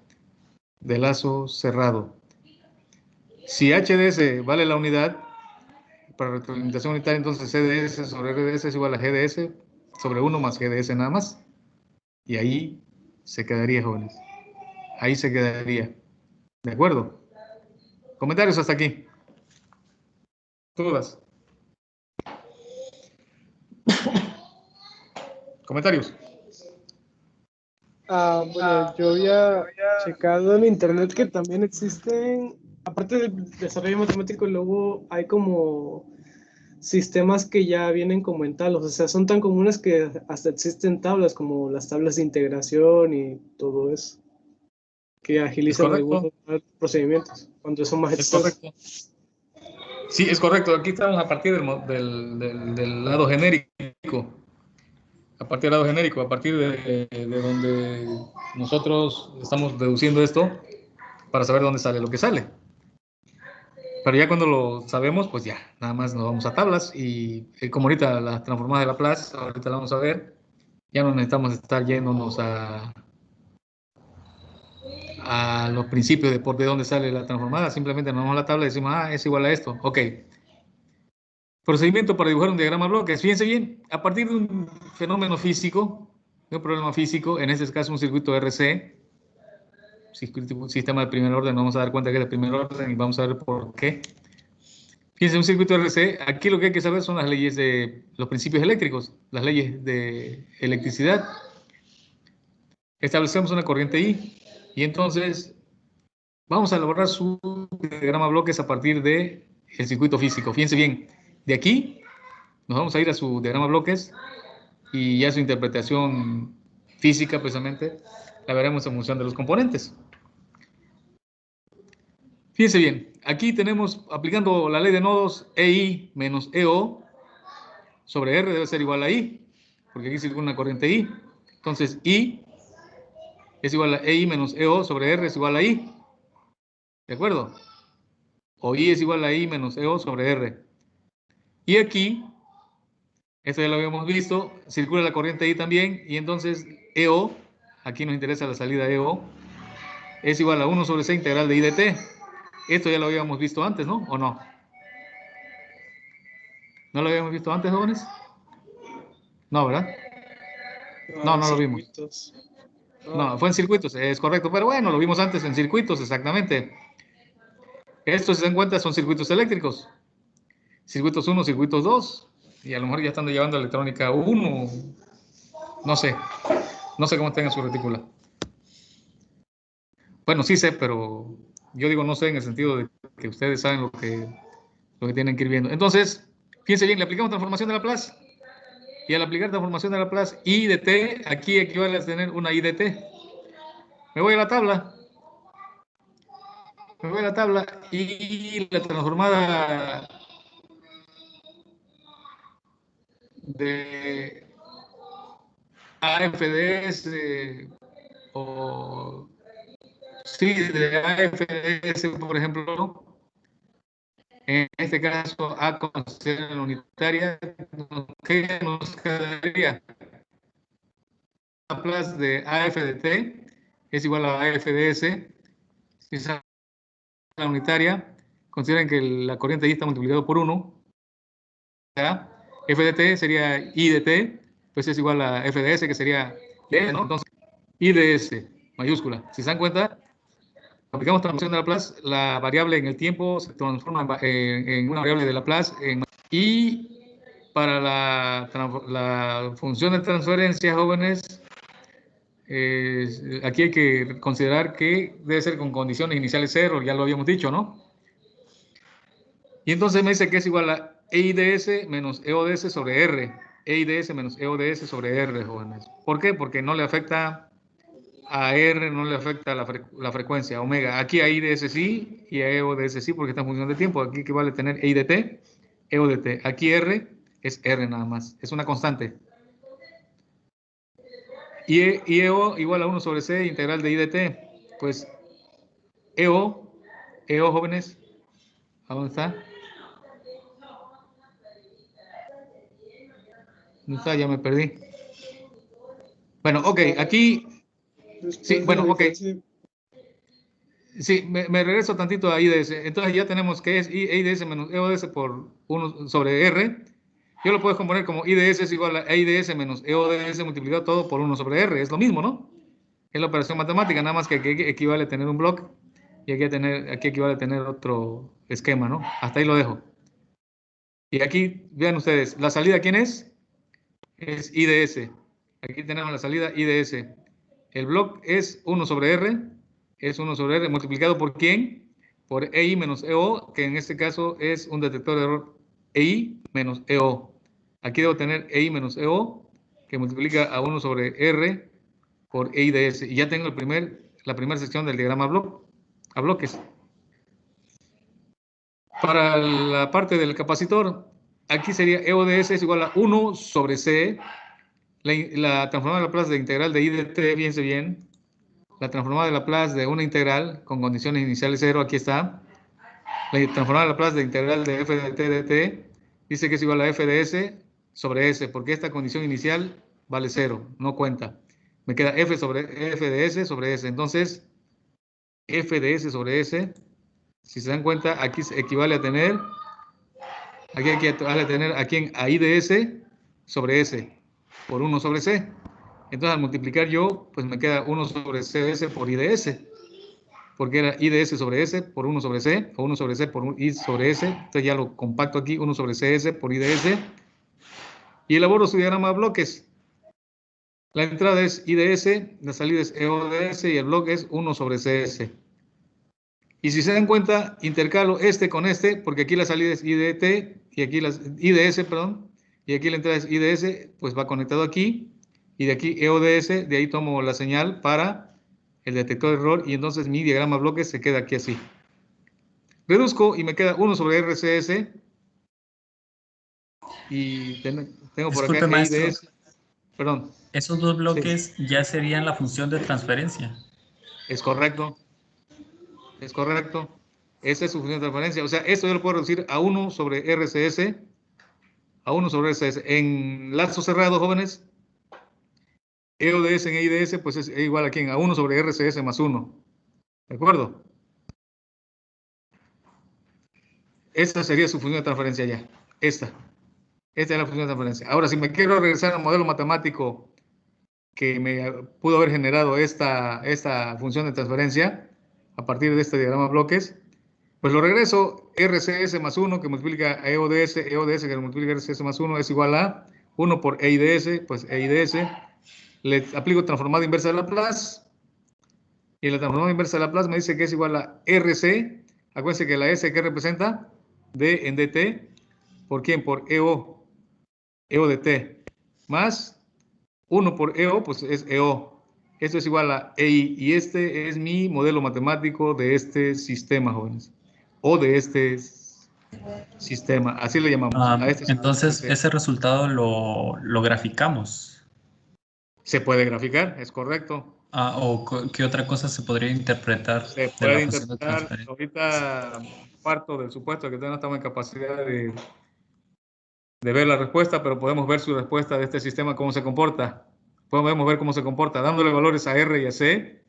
de lazo cerrado. Si HDS vale la unidad, para retroalimentación unitaria, entonces CDS sobre RDS es igual a GDS sobre 1 más GDS nada más. Y ahí se quedaría, jóvenes. Ahí se quedaría. ¿De acuerdo? Comentarios hasta aquí. Todas. Comentarios. Ah, bueno, yo había checado en internet que también existen, aparte del desarrollo matemático, luego hay como sistemas que ya vienen como en tablas, o sea, son tan comunes que hasta existen tablas como las tablas de integración y todo eso, que agilizan algunos procedimientos cuando son más Es correcto. Sí, es correcto. Aquí estamos a partir del, mo- del, del- del lado genérico. A partir del lado genérico, a partir de, de donde nosotros estamos deduciendo esto para saber dónde sale lo que sale. Pero ya cuando lo sabemos, pues ya, nada más nos vamos a tablas y eh, como ahorita la transformada de Laplace, ahorita la vamos a ver, ya no necesitamos estar yéndonos a, a los principios de por de dónde sale la transformada, simplemente nos vamos a la tabla y decimos, ah, es igual a esto, ok. Procedimiento para dibujar un diagrama bloques. Fíjense bien, a partir de un fenómeno físico, de un problema físico, en este caso un circuito RC, sistema de primer orden, vamos a dar cuenta que es de primer orden y vamos a ver por qué. Fíjense, un circuito RC, aquí lo que hay que saber son las leyes de los principios eléctricos, las leyes de electricidad. Establecemos una corriente I y entonces vamos a elaborar su diagrama bloques a partir de el circuito físico. Fíjense bien, de aquí nos vamos a ir a su diagrama bloques y ya su interpretación física precisamente la veremos en función de los componentes. Fíjense bien, aquí tenemos, aplicando la ley de nodos, EI menos EO sobre R debe ser igual a I, porque aquí circula una corriente I. Entonces, I es igual a EI menos EO sobre R es igual a I. ¿De acuerdo? O I es igual a I menos EO sobre R. Y aquí, esto ya lo habíamos visto, circula la corriente I también, y entonces EO, aquí nos interesa la salida EO, es igual a 1 sobre C integral de I de T. Esto ya lo habíamos visto antes, ¿no? ¿O no? ¿No lo habíamos visto antes, jóvenes? No, ¿verdad? No, no lo vimos. No, fue en circuitos, es correcto, pero bueno, lo vimos antes en circuitos, exactamente. Estos, si se dan cuenta, son circuitos eléctricos. Circuitos 1, circuitos 2, y a lo mejor ya están llevando electrónica 1, no sé, no sé cómo tenga su retícula. Bueno, sí sé, pero yo digo no sé en el sentido de que ustedes saben lo que, lo que tienen que ir viendo. Entonces, fíjense bien, le aplicamos transformación de Laplace. Y al aplicar transformación de Laplace, I de t, aquí equivale a tener una I de t. Me voy a la tabla. Me voy a la tabla y la transformada de AFDS o sí, de AFDS, por ejemplo, en este caso A considera la unitaria, ¿qué nos quedaría? La plus de AFDT es igual a AFDS. Si es la unitaria, consideren que la corriente ahí está multiplicado por 1. ¿ya? FDT sería IDT, pues es igual a FDS, que sería IDS, mayúscula. Si se dan cuenta, aplicamos transformación de Laplace, la variable en el tiempo se transforma en, en una variable de Laplace. en- y para la, función de transferencia, jóvenes, eh, aquí hay que considerar que debe ser con condiciones iniciales cero, ya lo habíamos dicho, ¿no? Y entonces me dice que es igual a EIDS menos EODS sobre R. EIDS menos EODS sobre R, jóvenes. ¿Por qué? Porque no le afecta a R, no le afecta la, la frecuencia omega. Aquí a IDS sí y a EODS sí porque está en función de tiempo. Aquí equivale a tener EIDT, EODT. Aquí R es R nada más. Es una constante. Y, E- EO igual a 1 sobre C integral de IDT. Pues EO, EO jóvenes, ¿a dónde está? ¿Dónde está? Ya me perdí. Bueno, ok, aquí, Sí, de bueno, ok. sí, me, me regreso tantito a IDS. Entonces ya tenemos que es IDS menos EODS por 1 sobre R. Yo lo puedo componer como IDS es igual a IDS menos EODS multiplicado todo por 1 sobre R. Es lo mismo, ¿no? Es la operación matemática, nada más que aquí equivale a tener un bloque y aquí, a tener, aquí equivale a tener otro esquema, ¿no? Hasta ahí lo dejo. Y aquí, vean ustedes, ¿la salida quién es? Es IDS. Aquí tenemos la salida IDS. El bloque es 1 sobre R, es 1 sobre R multiplicado por quién? Por EI menos EO, que en este caso es un detector de error EI menos EO. Aquí debo tener EI menos EO, que multiplica a 1 sobre R por EIDS. Y ya tengo el primer, la primera sección del diagrama blo- a bloques. Para la parte del capacitor, aquí sería EODS es igual a 1 sobre C, la, la transformada de Laplace de integral de IDT, fíjense bien, la transformada de Laplace de una integral con condiciones iniciales cero, aquí está. La transformada de Laplace de integral de f de t de t dice que es igual a f de s sobre s, porque esta condición inicial vale cero, no cuenta. Me queda f sobre f de s sobre s. Entonces, f de s sobre s, si se dan cuenta, aquí equivale a tener, aquí equivale a tener aquí en i de s sobre s por 1 sobre C. Entonces, al multiplicar yo, pues me queda 1 sobre CS por IDS. Porque era IDS sobre S por 1 sobre C, o 1 sobre C por I sobre S. Entonces ya lo compacto aquí, 1 sobre CS por IDS. Y elaboro su diagrama de bloques. La entrada es IDS, la salida es EODS y el bloque es 1 sobre CS. Y si se dan cuenta, intercalo este con este, porque aquí la salida es IDT y aquí las IDS, perdón, y aquí la entrada es IDS, pues va conectado aquí, y de aquí EODS, de ahí tomo la señal para el detector de error, y entonces mi diagrama bloques se queda aquí así. Reduzco y me queda 1 sobre RCS, y ten- tengo por Disculpe, acá maestro. EIDS, perdón, Esos dos bloques ya serían la función de transferencia. es correcto, es correcto, esa es su función de transferencia, o sea, esto yo lo puedo reducir a 1 sobre RCS, a 1 sobre RCS. En lazo cerrado, jóvenes, EODS en EIDS, pues es igual a quién? A 1 sobre RCS más 1. ¿De acuerdo? Esta sería su función de transferencia ya. Esta. Esta es la función de transferencia. Ahora, si me quiero regresar al modelo matemático que me pudo haber generado esta, esta función de transferencia a partir de este diagrama de bloques, pues lo regreso, RCS más 1 que multiplica a EODS, EODS que multiplica RCS más 1 es igual a 1 por EIDS, pues EIDS. Le aplico transformada inversa de Laplace. Y la transformada inversa de Laplace me dice que es igual a RC. Acuérdense que la S que representa D en DT. ¿Por quién? Por EO. EO de T. Más 1 por EO, pues es EO. Esto es igual a EI y este es mi modelo matemático de este sistema, jóvenes. O de este sistema, así le llamamos. Ah, a este entonces, sistema. ese resultado lo, lo graficamos. Se puede graficar, es correcto. Ah, ¿O qué otra cosa se podría interpretar Se de puede interpretar, ahorita parto del supuesto que no estamos en capacidad de, de ver la respuesta, pero podemos ver su respuesta de este sistema, cómo se comporta. Podemos ver cómo se comporta, dándole valores a R y a C,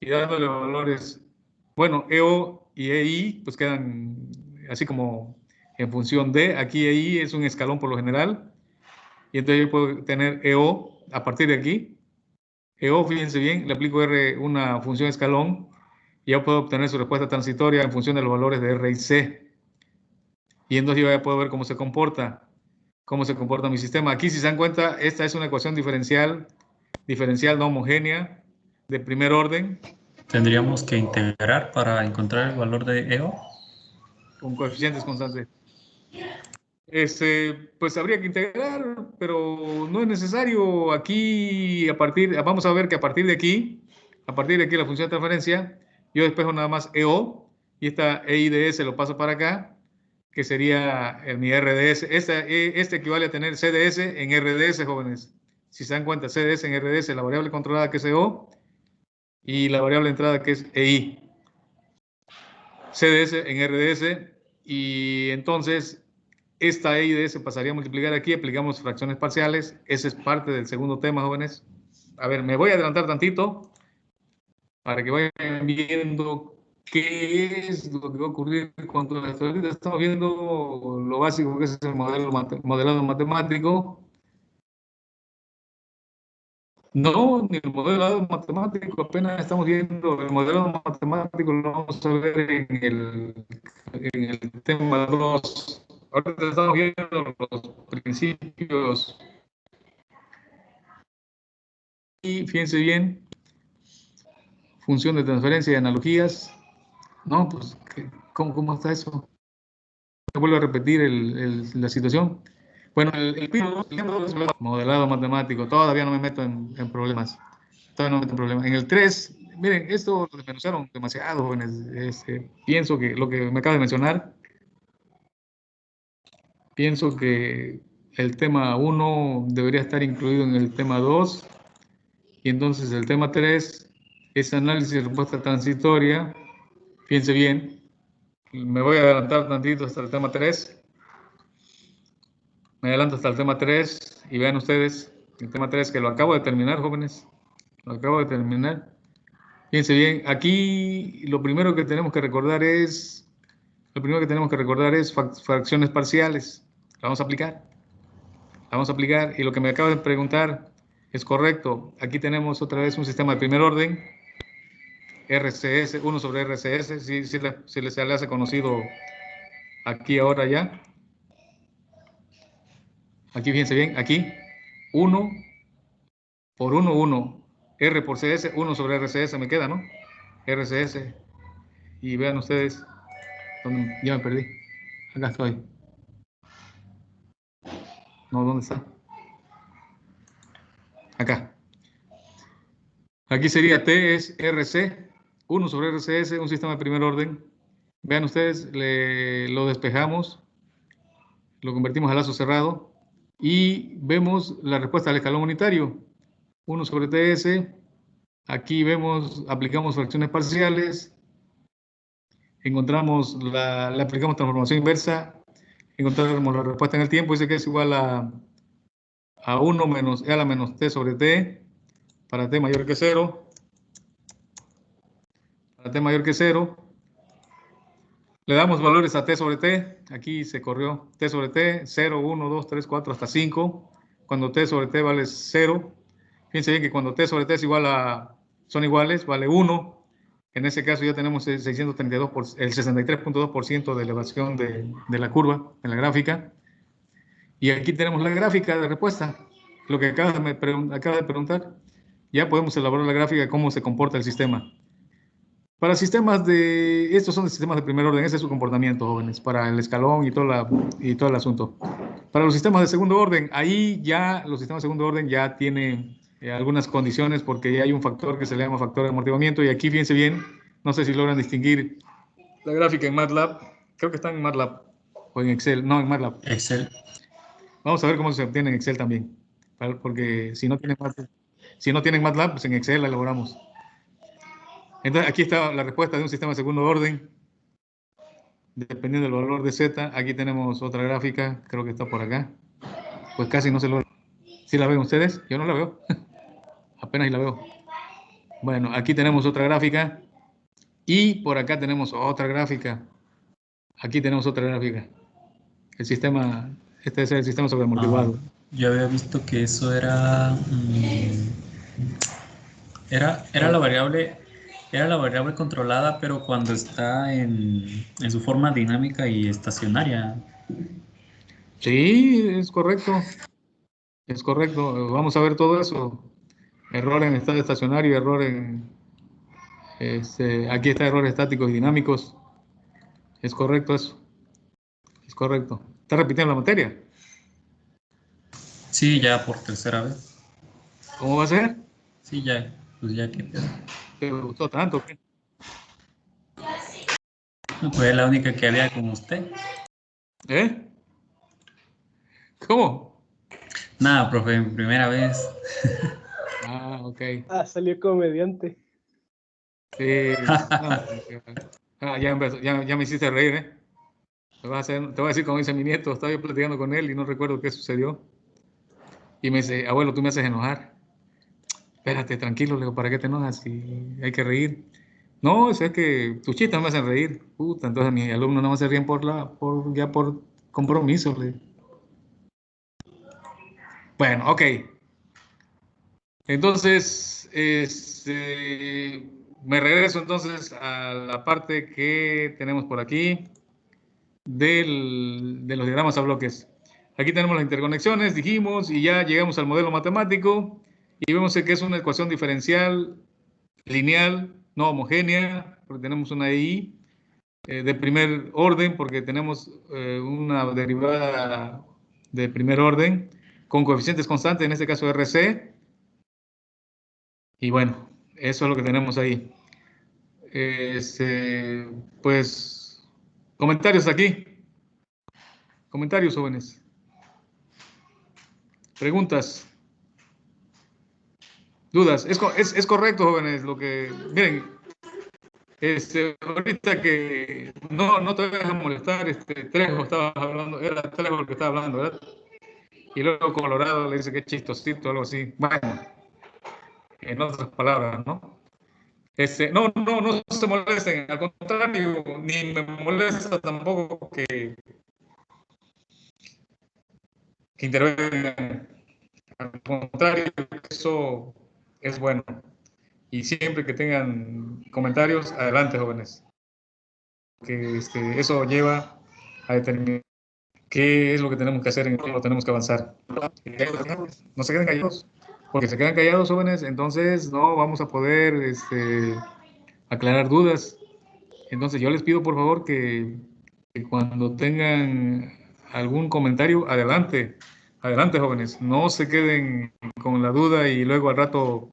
y dándole valores, bueno, EO y EI, pues quedan así como en función de, aquí EI es un escalón por lo general, y entonces yo puedo tener EO a partir de aquí, EO, fíjense bien, le aplico R una función escalón y ya puedo obtener su respuesta transitoria en función de los valores de R y C. Y entonces yo ya puedo ver cómo se comporta, cómo se comporta mi sistema. Aquí, si se dan cuenta, esta es una ecuación diferencial, diferencial no homogénea, de primer orden, Tendríamos que integrar para encontrar el valor de E EO. con coeficientes constantes. Este, pues habría que integrar, pero no es necesario. Aquí, a partir, vamos a ver que a partir de aquí, a partir de aquí la función de transferencia, yo despejo nada más EO y esta EIDS lo paso para acá, que sería mi RDS. Eh, este equivale a tener CDS en RDS, jóvenes. Si se dan cuenta, CDS en RDS, la variable controlada que es EO y la variable entrada que es EI. CDS en RDS y entonces esta EIDS pasaría a multiplicar aquí, aplicamos fracciones parciales, ese es parte del segundo tema, jóvenes. A ver, me voy a adelantar tantito para que vayan viendo qué es lo que va a ocurrir cuando ahorita estamos viendo lo básico que es el modelo modelado matemático. No, ni el modelado matemático, apenas estamos viendo el modelado matemático, lo vamos a ver en el, en el tema 2. Ahorita estamos viendo los principios. Y fíjense bien, función de transferencia y analogías. No, pues, ¿qué- ¿cómo, cómo está eso? Vuelvo a repetir el- el- la situación. Bueno, el, el modelado matemático, todavía no me meto en, en problemas. Todavía no me meto en problemas. En el 3, miren, esto lo desmenuzaron demasiado, jóvenes. Este, pienso que lo que me acaba de mencionar, pienso que el tema 1 debería estar incluido en el tema 2. Y entonces el tema 3 es análisis de respuesta transitoria. Fíjense bien, me voy a adelantar tantito hasta el tema 3. Me adelanto hasta el tema 3 y vean ustedes el tema 3 que lo acabo de terminar, jóvenes. Lo acabo de terminar. Fíjense bien, aquí lo primero que tenemos que recordar es, lo primero que tenemos que recordar es fracciones parciales. La vamos a aplicar. La vamos a aplicar y lo que me acaba de preguntar es correcto. Aquí tenemos otra vez un sistema de primer orden. RCS, 1 sobre RCS, si, si, si le- se le hace conocido aquí ahora ya. Aquí fíjense bien, aquí 1 por 1, 1. R por CS, 1 sobre RCS me queda, ¿no? RCS. Y vean ustedes, ya me perdí. Acá estoy. No, ¿dónde está? Acá. Aquí sería T es RC, 1 sobre RCS, un sistema de primer orden. Vean ustedes, le- lo despejamos, lo convertimos a lazo cerrado y vemos la respuesta al escalón unitario. 1 sobre TS. Aquí vemos, aplicamos fracciones parciales. Encontramos la, le aplicamos transformación inversa. Encontramos la respuesta en el tiempo. Dice que es igual a, a 1 menos E a la menos T sobre T para T mayor que 0. Para T mayor que 0. Le damos valores a T sobre T. Aquí se corrió T sobre T, 0, 1, 2, 3, 4, hasta 5. Cuando T sobre T vale 0. Fíjense bien que cuando T sobre T es igual a, son iguales, vale 1. En ese caso ya tenemos el 632, por, el 63.2% de elevación de, de la curva en la gráfica. Y aquí tenemos la gráfica de respuesta. Lo que acaba de, acaba de preguntar. Ya podemos elaborar la gráfica de cómo se comporta el sistema. Para sistemas de, estos son sistemas de primer orden, ese es su comportamiento, jóvenes, para el escalón y todo, la, y todo el asunto. Para los sistemas de segundo orden, ahí ya los sistemas de segundo orden ya tienen eh, algunas condiciones porque hay un factor que se le llama factor de amortiguamiento y aquí fíjense bien, no sé si logran distinguir la gráfica en MATLAB, creo que está en MATLAB o en Excel, no en MATLAB. Excel. Vamos a ver cómo se obtiene en Excel también, porque si no tienen MATLAB, si no tienen MATLAB, pues en Excel la elaboramos. Entonces aquí está la respuesta de un sistema de segundo orden, dependiendo del valor de Z. Aquí tenemos otra gráfica, creo que está por acá. Pues casi no se logra. ¿Sí la ven ustedes? Yo no la veo. Apenas la veo. Bueno, aquí tenemos otra gráfica. Y por acá tenemos otra gráfica. Aquí tenemos otra gráfica. El sistema, este es el sistema sobreamortiguado. Ah, yo había visto que eso era, mm, era, era la variable, era la variable controlada, pero cuando está en, en su forma dinámica y estacionaria. Sí, es correcto. Es correcto. Vamos a ver todo eso. Error en estado estacionario, error en... Este, aquí está errores estáticos y dinámicos. Es correcto eso. Es correcto. ¿Está repitiendo la materia? Sí, ya por tercera vez. ¿Cómo va a ser? Sí, ya. Pues ya que... ¿Te gustó tanto? qué? Fue la única que había con usted. ¿Eh? ¿Cómo? Nada, profe, primera vez. Ah, ok. Ah, salió comediante. Sí. ah, ya, empezó, ya, ya me hiciste reír, ¿eh? Te voy, a hacer, te voy a decir como dice mi nieto, estaba yo platicando con él y no recuerdo qué sucedió. Y me dice, abuelo, tú me haces enojar. Espérate, tranquilo, le digo, ¿para qué te enojas? Si hay que reír. No, es que tus chistes me hacen reír. Puta, entonces mis alumnos no se ríen por la, por, ya por compromiso. Le. Bueno, ok. Entonces, este, me regreso entonces a la parte que tenemos por aquí del, de los diagramas a bloques. Aquí tenemos las interconexiones, dijimos, y ya llegamos al modelo matemático y vemos que es una ecuación diferencial lineal, no homogénea, porque tenemos una I eh, de primer orden, porque tenemos eh, una derivada de primer orden con coeficientes constantes, en este caso RC. Y bueno, eso es lo que tenemos ahí. Este, pues, comentarios aquí. Comentarios, jóvenes. Preguntas. Dudas. Es, es, es correcto, jóvenes, lo que... Miren, este, ahorita que no, no te vayas a molestar, este, Trejo estaba hablando, era Trejo el que estaba hablando, ¿verdad? Y luego Colorado le dice que es chistosito, algo así. Bueno, en otras palabras, ¿no? Este, no, no, no se molesten, al contrario, ni me molesta tampoco que, que intervengan. Al contrario, eso es bueno. Y siempre que tengan comentarios, adelante, jóvenes. Que este, eso lleva a determinar qué es lo que tenemos que hacer, en qué lo tenemos que avanzar. No se queden callados, porque se quedan callados, jóvenes, entonces no vamos a poder este, aclarar dudas. Entonces yo les pido por favor que, que cuando tengan algún comentario, adelante, adelante jóvenes, no se queden con la duda y luego al rato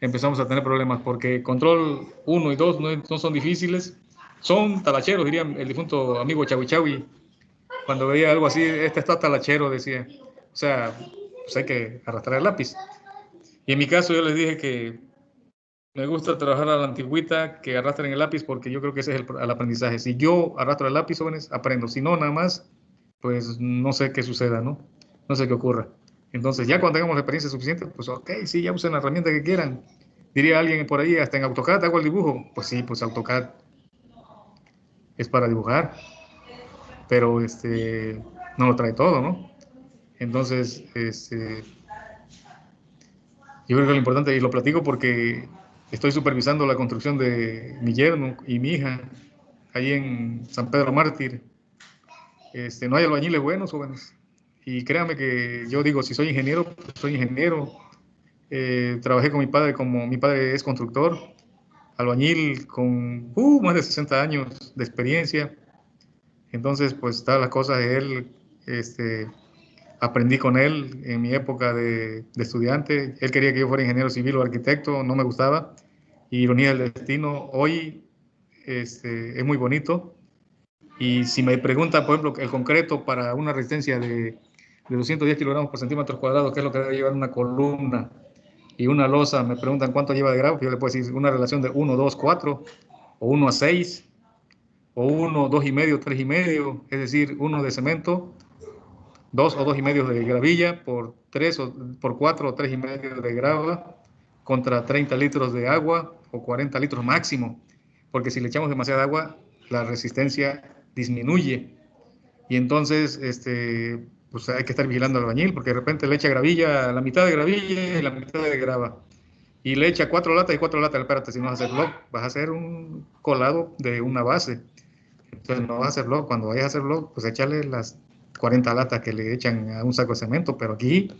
empezamos a tener problemas, porque control 1 y 2 no, son difíciles, son talacheros, diría el difunto amigo Chawi Chawi, cuando veía algo así, este está talachero, decía, o sea, pues hay que arrastrar el lápiz. Y en mi caso yo les dije que me gusta trabajar a la antigüita, que arrastren el lápiz, porque yo creo que ese es el, el aprendizaje. Si yo arrastro el lápiz, jóvenes, aprendo. Si no, nada más, pues no sé qué suceda, ¿no? No sé qué ocurra. Entonces, ya cuando tengamos la experiencia suficiente, pues ok, sí, ya usen la herramienta que quieran. Diría alguien por ahí, hasta en AutoCAD hago el dibujo. Pues sí, pues AutoCAD es para dibujar, pero este, no lo trae todo, ¿no? Entonces, este, yo creo que lo importante, y lo platico porque estoy supervisando la construcción de mi yerno y mi hija, ahí en San Pedro Mártir. Este, no hay albañiles buenos, jóvenes. Y créanme que yo digo, si soy ingeniero, pues soy ingeniero. Eh, trabajé con mi padre como mi padre es constructor, albañil con uh, más de 60 años de experiencia. Entonces, pues está la cosa de él, este, aprendí con él en mi época de, de, estudiante. Él quería que yo fuera ingeniero civil o arquitecto, no me gustaba. Y ironía del destino, hoy este, es muy bonito. Y si me pregunta, por ejemplo, el concreto para una resistencia de, de 210 kilogramos por centímetro cuadrado, ¿qué es lo que debe llevar una columna y una losa? Me preguntan cuánto lleva de grado, yo le puedo decir una relación de 1, 2, 4, o 1 a 6, o 1, 2 y medio, 3 y medio, es decir, 1 de cemento, 2 o 2 y medio de gravilla por 3 o por 4 o 3 y medio de grava contra 30 litros de agua o 40 litros máximo, porque si le echamos demasiada agua, la resistencia disminuye. Y entonces, este, pues hay que estar vigilando al albañil, porque de repente le echa gravilla, la mitad de gravilla y la mitad de grava. Y le echa cuatro latas y cuatro latas. Espérate, si no vas a hacer blog, vas a hacer un colado de una base. Entonces no vas a hacer blog. Cuando vayas a hacer blog, pues échale las 40 latas que le echan a un saco de cemento. Pero aquí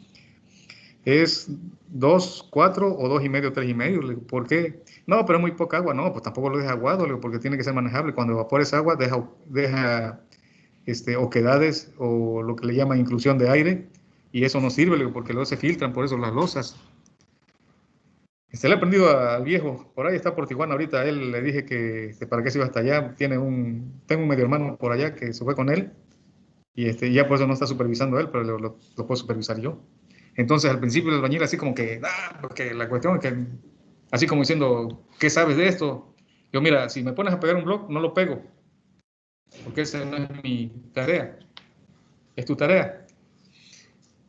es 2, 4 o 2 y medio, 3 y medio. ¿Por qué? No, pero es muy poca agua. No, pues tampoco lo deja aguado, porque tiene que ser manejable. Cuando evapores agua, deja, deja este, oquedades o lo que le llaman inclusión de aire, y eso no sirve porque luego se filtran, por eso las losas. Se le ha aprendido al viejo, por ahí está por Tijuana ahorita, él le dije que, que, para qué se iba hasta allá, tiene un, tengo un medio hermano por allá que se fue con él, y este, ya por eso no está supervisando él, pero lo, lo, lo puedo supervisar yo. Entonces al principio el albañil así como que, ah, porque la cuestión es que, así como diciendo, ¿qué sabes de esto? Yo mira, si me pones a pegar un blog, no lo pego, porque esa no es mi tarea, es tu tarea.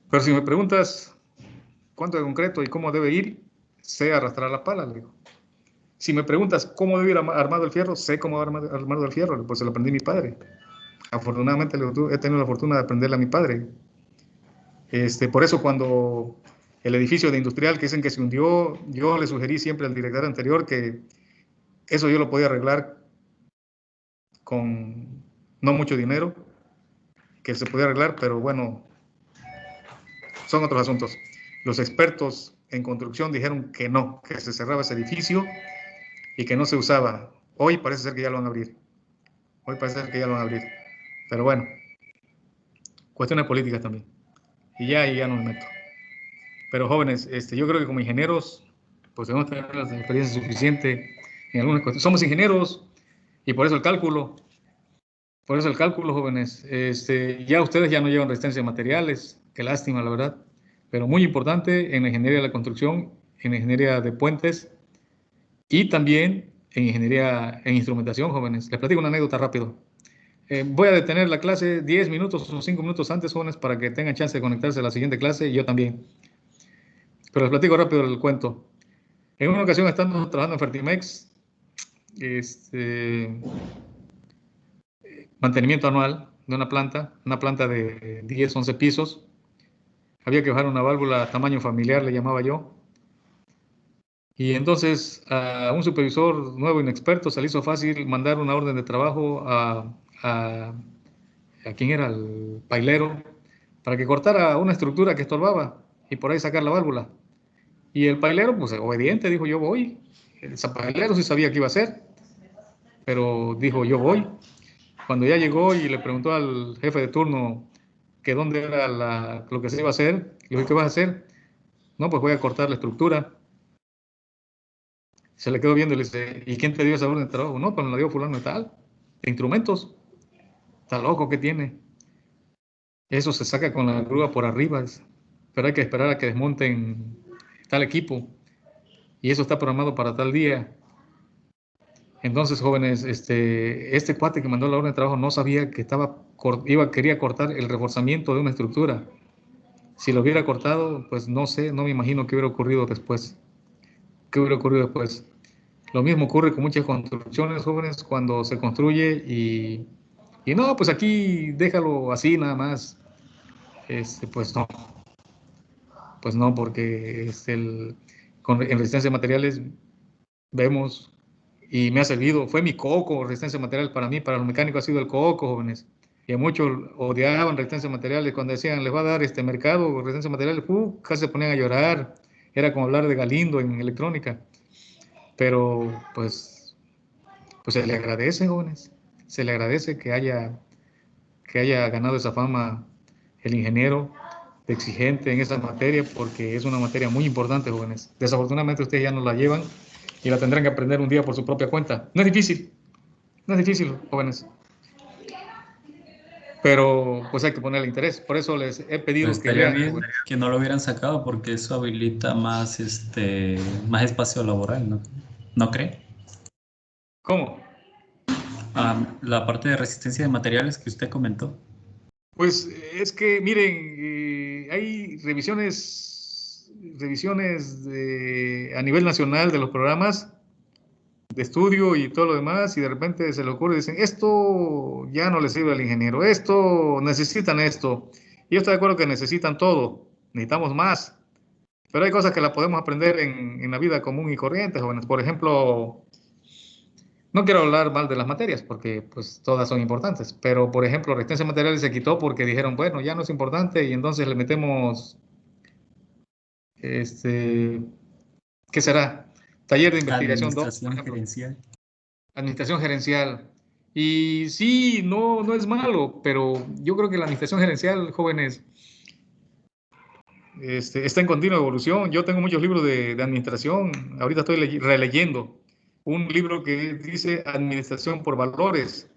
Pero si me preguntas cuánto de concreto y cómo debe ir, sé arrastrar la pala, le digo. Si me preguntas cómo debe ir armado el fierro, sé cómo armado, armado el fierro, pues se lo aprendí a mi padre. Afortunadamente he tenido la fortuna de aprenderle a mi padre. Este, por eso cuando el edificio de industrial que dicen que se hundió, yo le sugerí siempre al director anterior que eso yo lo podía arreglar con no mucho dinero, que se podía arreglar, pero bueno, son otros asuntos. Los expertos en construcción dijeron que no, que se cerraba ese edificio y que no se usaba. Hoy parece ser que ya lo van a abrir. Hoy parece ser que ya lo van a abrir. Pero bueno, cuestiones políticas también. Y ya, y ya no me meto. Pero jóvenes, este, yo creo que como ingenieros, pues debemos tener la experiencia suficiente en algunas cuestiones. Somos ingenieros y por eso el cálculo. Por eso el cálculo, jóvenes. Este, ya ustedes ya no llevan resistencia de materiales. Qué lástima, la verdad. Pero muy importante en la ingeniería de la construcción, en la ingeniería de puentes y también en ingeniería en instrumentación, jóvenes. Les platico una anécdota rápido. Eh, voy a detener la clase 10 minutos o 5 minutos antes, jóvenes, para que tengan chance de conectarse a la siguiente clase y yo también. Pero les platico rápido el cuento. En una ocasión, estando trabajando en Fertimex, este, mantenimiento anual de una planta, una planta de 10, 11 pisos. Había que bajar una válvula tamaño familiar, le llamaba yo. Y entonces a un supervisor nuevo, inexperto, se le hizo fácil mandar una orden de trabajo a, a, a quién era el pailero para que cortara una estructura que estorbaba y por ahí sacar la válvula. Y el pailero, pues obediente, dijo yo voy. El pailero sí sabía qué iba a hacer, pero dijo yo voy. Cuando ya llegó y le preguntó al jefe de turno que dónde era lo que se iba a hacer, le dijo, ¿qué vas a hacer? No, pues voy a cortar la estructura. Se le quedó viendo y le dice, ¿y quién te dio esa orden de trabajo? No, pues me la dio fulano y tal, de instrumentos. Está loco que tiene. Eso se saca con la grúa por arriba, pero hay que esperar a que desmonten tal equipo. Y eso está programado para tal día. Entonces, jóvenes, este, este cuate que mandó la orden de trabajo no sabía que estaba, iba, quería cortar el reforzamiento de una estructura. Si lo hubiera cortado, pues no sé, no me imagino qué hubiera ocurrido después. ¿Qué hubiera ocurrido después? Lo mismo ocurre con muchas construcciones jóvenes cuando se construye y, y no, pues aquí déjalo así nada más. Este, pues no. Pues no, porque es el, con, en resistencia de materiales vemos y me ha servido. Fue mi coco, resistencia material para mí, para los mecánicos ha sido el coco, jóvenes. Y a muchos odiaban resistencia materiales cuando decían, les va a dar este mercado, resistencia materiales, uh, casi se ponían a llorar. Era como hablar de Galindo en electrónica. Pero pues, pues se le agradece, jóvenes. Se le agradece que haya, que haya ganado esa fama el ingeniero exigente en esa materia porque es una materia muy importante, jóvenes. Desafortunadamente ustedes ya no la llevan y la tendrán que aprender un día por su propia cuenta. No es difícil, no es difícil, jóvenes. Pero pues hay que ponerle interés. Por eso les he pedido Pues que lean. bien que no lo hubieran sacado porque eso habilita más, este, más espacio laboral, ¿no? ¿No cree? ¿Cómo? Ah, la parte de resistencia de materiales que usted comentó. Pues es que, miren, eh, hay revisiones, revisiones a nivel nacional de los programas de estudio y todo lo demás, y de repente se le ocurre y dicen, esto ya no le sirve al ingeniero, esto, necesitan esto. Y yo estoy de acuerdo que necesitan todo, necesitamos más. Pero hay cosas que las podemos aprender en, la vida común y corriente, jóvenes. Por ejemplo, no quiero hablar mal de las materias porque pues todas son importantes, pero por ejemplo, resistencia de materiales se quitó porque dijeron, bueno, ya no es importante y entonces le metemos, este, ¿qué será? Taller de investigación 2, por Administración administración gerencial. Y sí, no, no es malo, pero yo creo que la administración gerencial, jóvenes, este, está en continua evolución. Yo tengo muchos libros de, de administración. Ahorita estoy ley- releyendo un libro que dice Administración por Valores.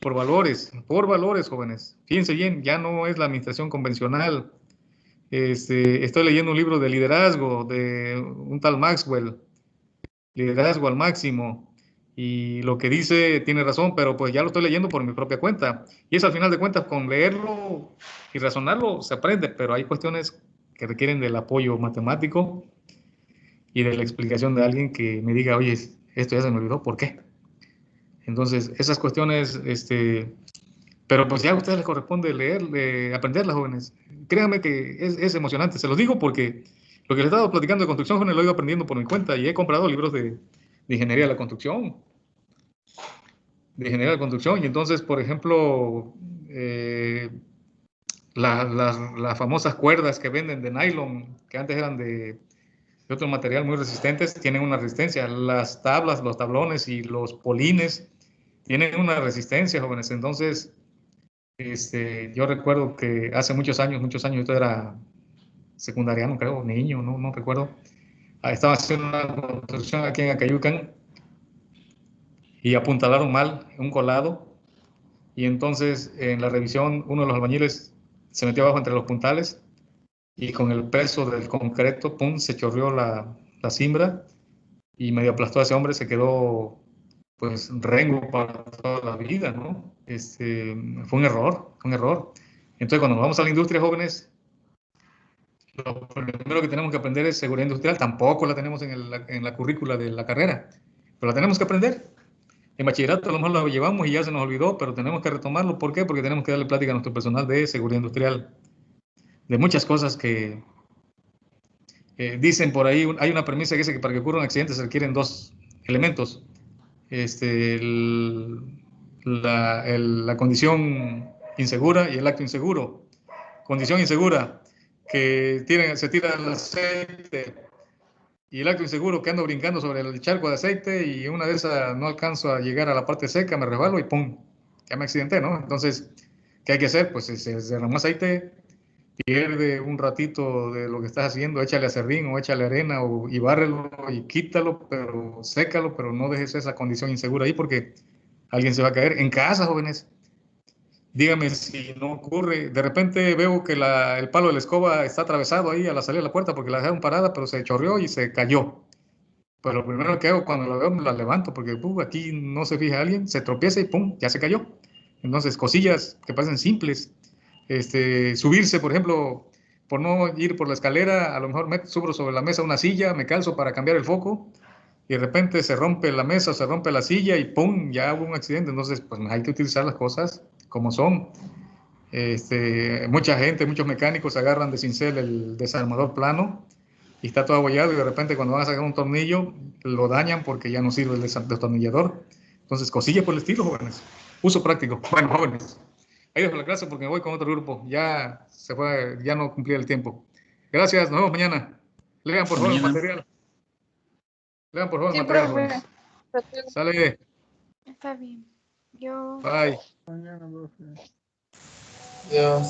Por valores, por valores, jóvenes. Fíjense bien, ya no es la administración convencional. Este, estoy leyendo un libro de liderazgo de un tal Maxwell, liderazgo al máximo. Y lo que dice tiene razón, pero pues ya lo estoy leyendo por mi propia cuenta. Y es al final de cuentas, con leerlo y razonarlo se aprende, pero hay cuestiones que requieren del apoyo matemático y de la explicación de alguien que me diga, oye, esto ya se me olvidó, ¿por qué? Entonces, esas cuestiones, este, pero pues ya a ustedes les corresponde leer, eh, aprenderlas, jóvenes. Créanme que es, es emocionante, se los digo porque lo que les he estado platicando de construcción, jóvenes, lo he ido aprendiendo por mi cuenta y he comprado libros de, de ingeniería de la construcción. De ingeniería de la construcción. Y entonces, por ejemplo, eh, la- las, las famosas cuerdas que venden de nylon, que antes eran de, de otro material muy resistentes, tienen una resistencia. Las tablas, los tablones y los polines tienen una resistencia, jóvenes. Entonces, este, yo recuerdo que hace muchos años, muchos años, esto era secundariano, creo, niño, no, recuerdo. Ah, Estaba haciendo una construcción aquí en Acayucan y apuntalaron mal un colado. Y entonces en la revisión uno de los albañiles se metió abajo entre los puntales y con el peso del concreto, pum, se chorreó la, la cimbra y medio aplastó a ese hombre, se quedó pues rengo para toda la vida, ¿no? Este, fue un error, un error. Entonces cuando vamos a la industria, jóvenes, lo primero que tenemos que aprender es seguridad industrial. Tampoco la tenemos en, el- en la currícula de la carrera, pero la tenemos que aprender. En bachillerato a lo mejor lo llevamos y ya se nos olvidó, pero tenemos que retomarlo. ¿Por qué? Porque tenemos que darle plática a nuestro personal de seguridad industrial, de muchas cosas que eh, dicen por ahí. Hay una premisa que dice que para que ocurra un se requieren dos elementos. Este, la, la condición insegura y el acto inseguro. Condición insegura, que tiene, se tira el aceite y el acto inseguro que ando brincando sobre el charco de aceite y una de esas no alcanzo a llegar a la parte seca, me resbalo y ¡pum! Ya me accidenté, ¿no? Entonces, ¿qué hay que hacer? Pues se derramó aceite, pierde un ratito de lo que estás haciendo, échale acerrín o échale arena o, y bárrelo y quítalo, pero sécalo, pero no dejes esa condición insegura ahí porque alguien se va a caer. En casa, jóvenes, dígame si no ocurre. De repente veo que la- el palo de la escoba está atravesado ahí a la salida de la puerta porque la dejaron parada, pero se chorreó y se cayó. Pues lo primero que hago cuando la veo me la levanto porque uh, aquí no se fija alguien, se tropieza y pum, ya se cayó. Entonces, cosillas que parecen simples. Este, subirse, por ejemplo, por no ir por la escalera, a lo mejor me subo sobre la mesa una silla, me calzo para cambiar el foco y de repente se rompe la mesa, se rompe la silla y ¡pum! ya hubo un accidente. Entonces, pues hay que utilizar las cosas como son. Este, mucha gente, muchos mecánicos agarran de cincel el desarmador plano y está todo abollado y de repente cuando van a sacar un tornillo lo dañan porque ya no sirve el destornillador. Entonces, cosillas por el estilo, jóvenes. Uso práctico. Bueno, jóvenes. Ahí dejo la clase porque me voy con otro grupo. Ya se fue, ya no cumplí el tiempo. Gracias, nos vemos mañana. Lean por favor el material. Lean por favor el Sí, material. profe. Sale, Está bien. Yo. bye. Mañana, profe. Dios.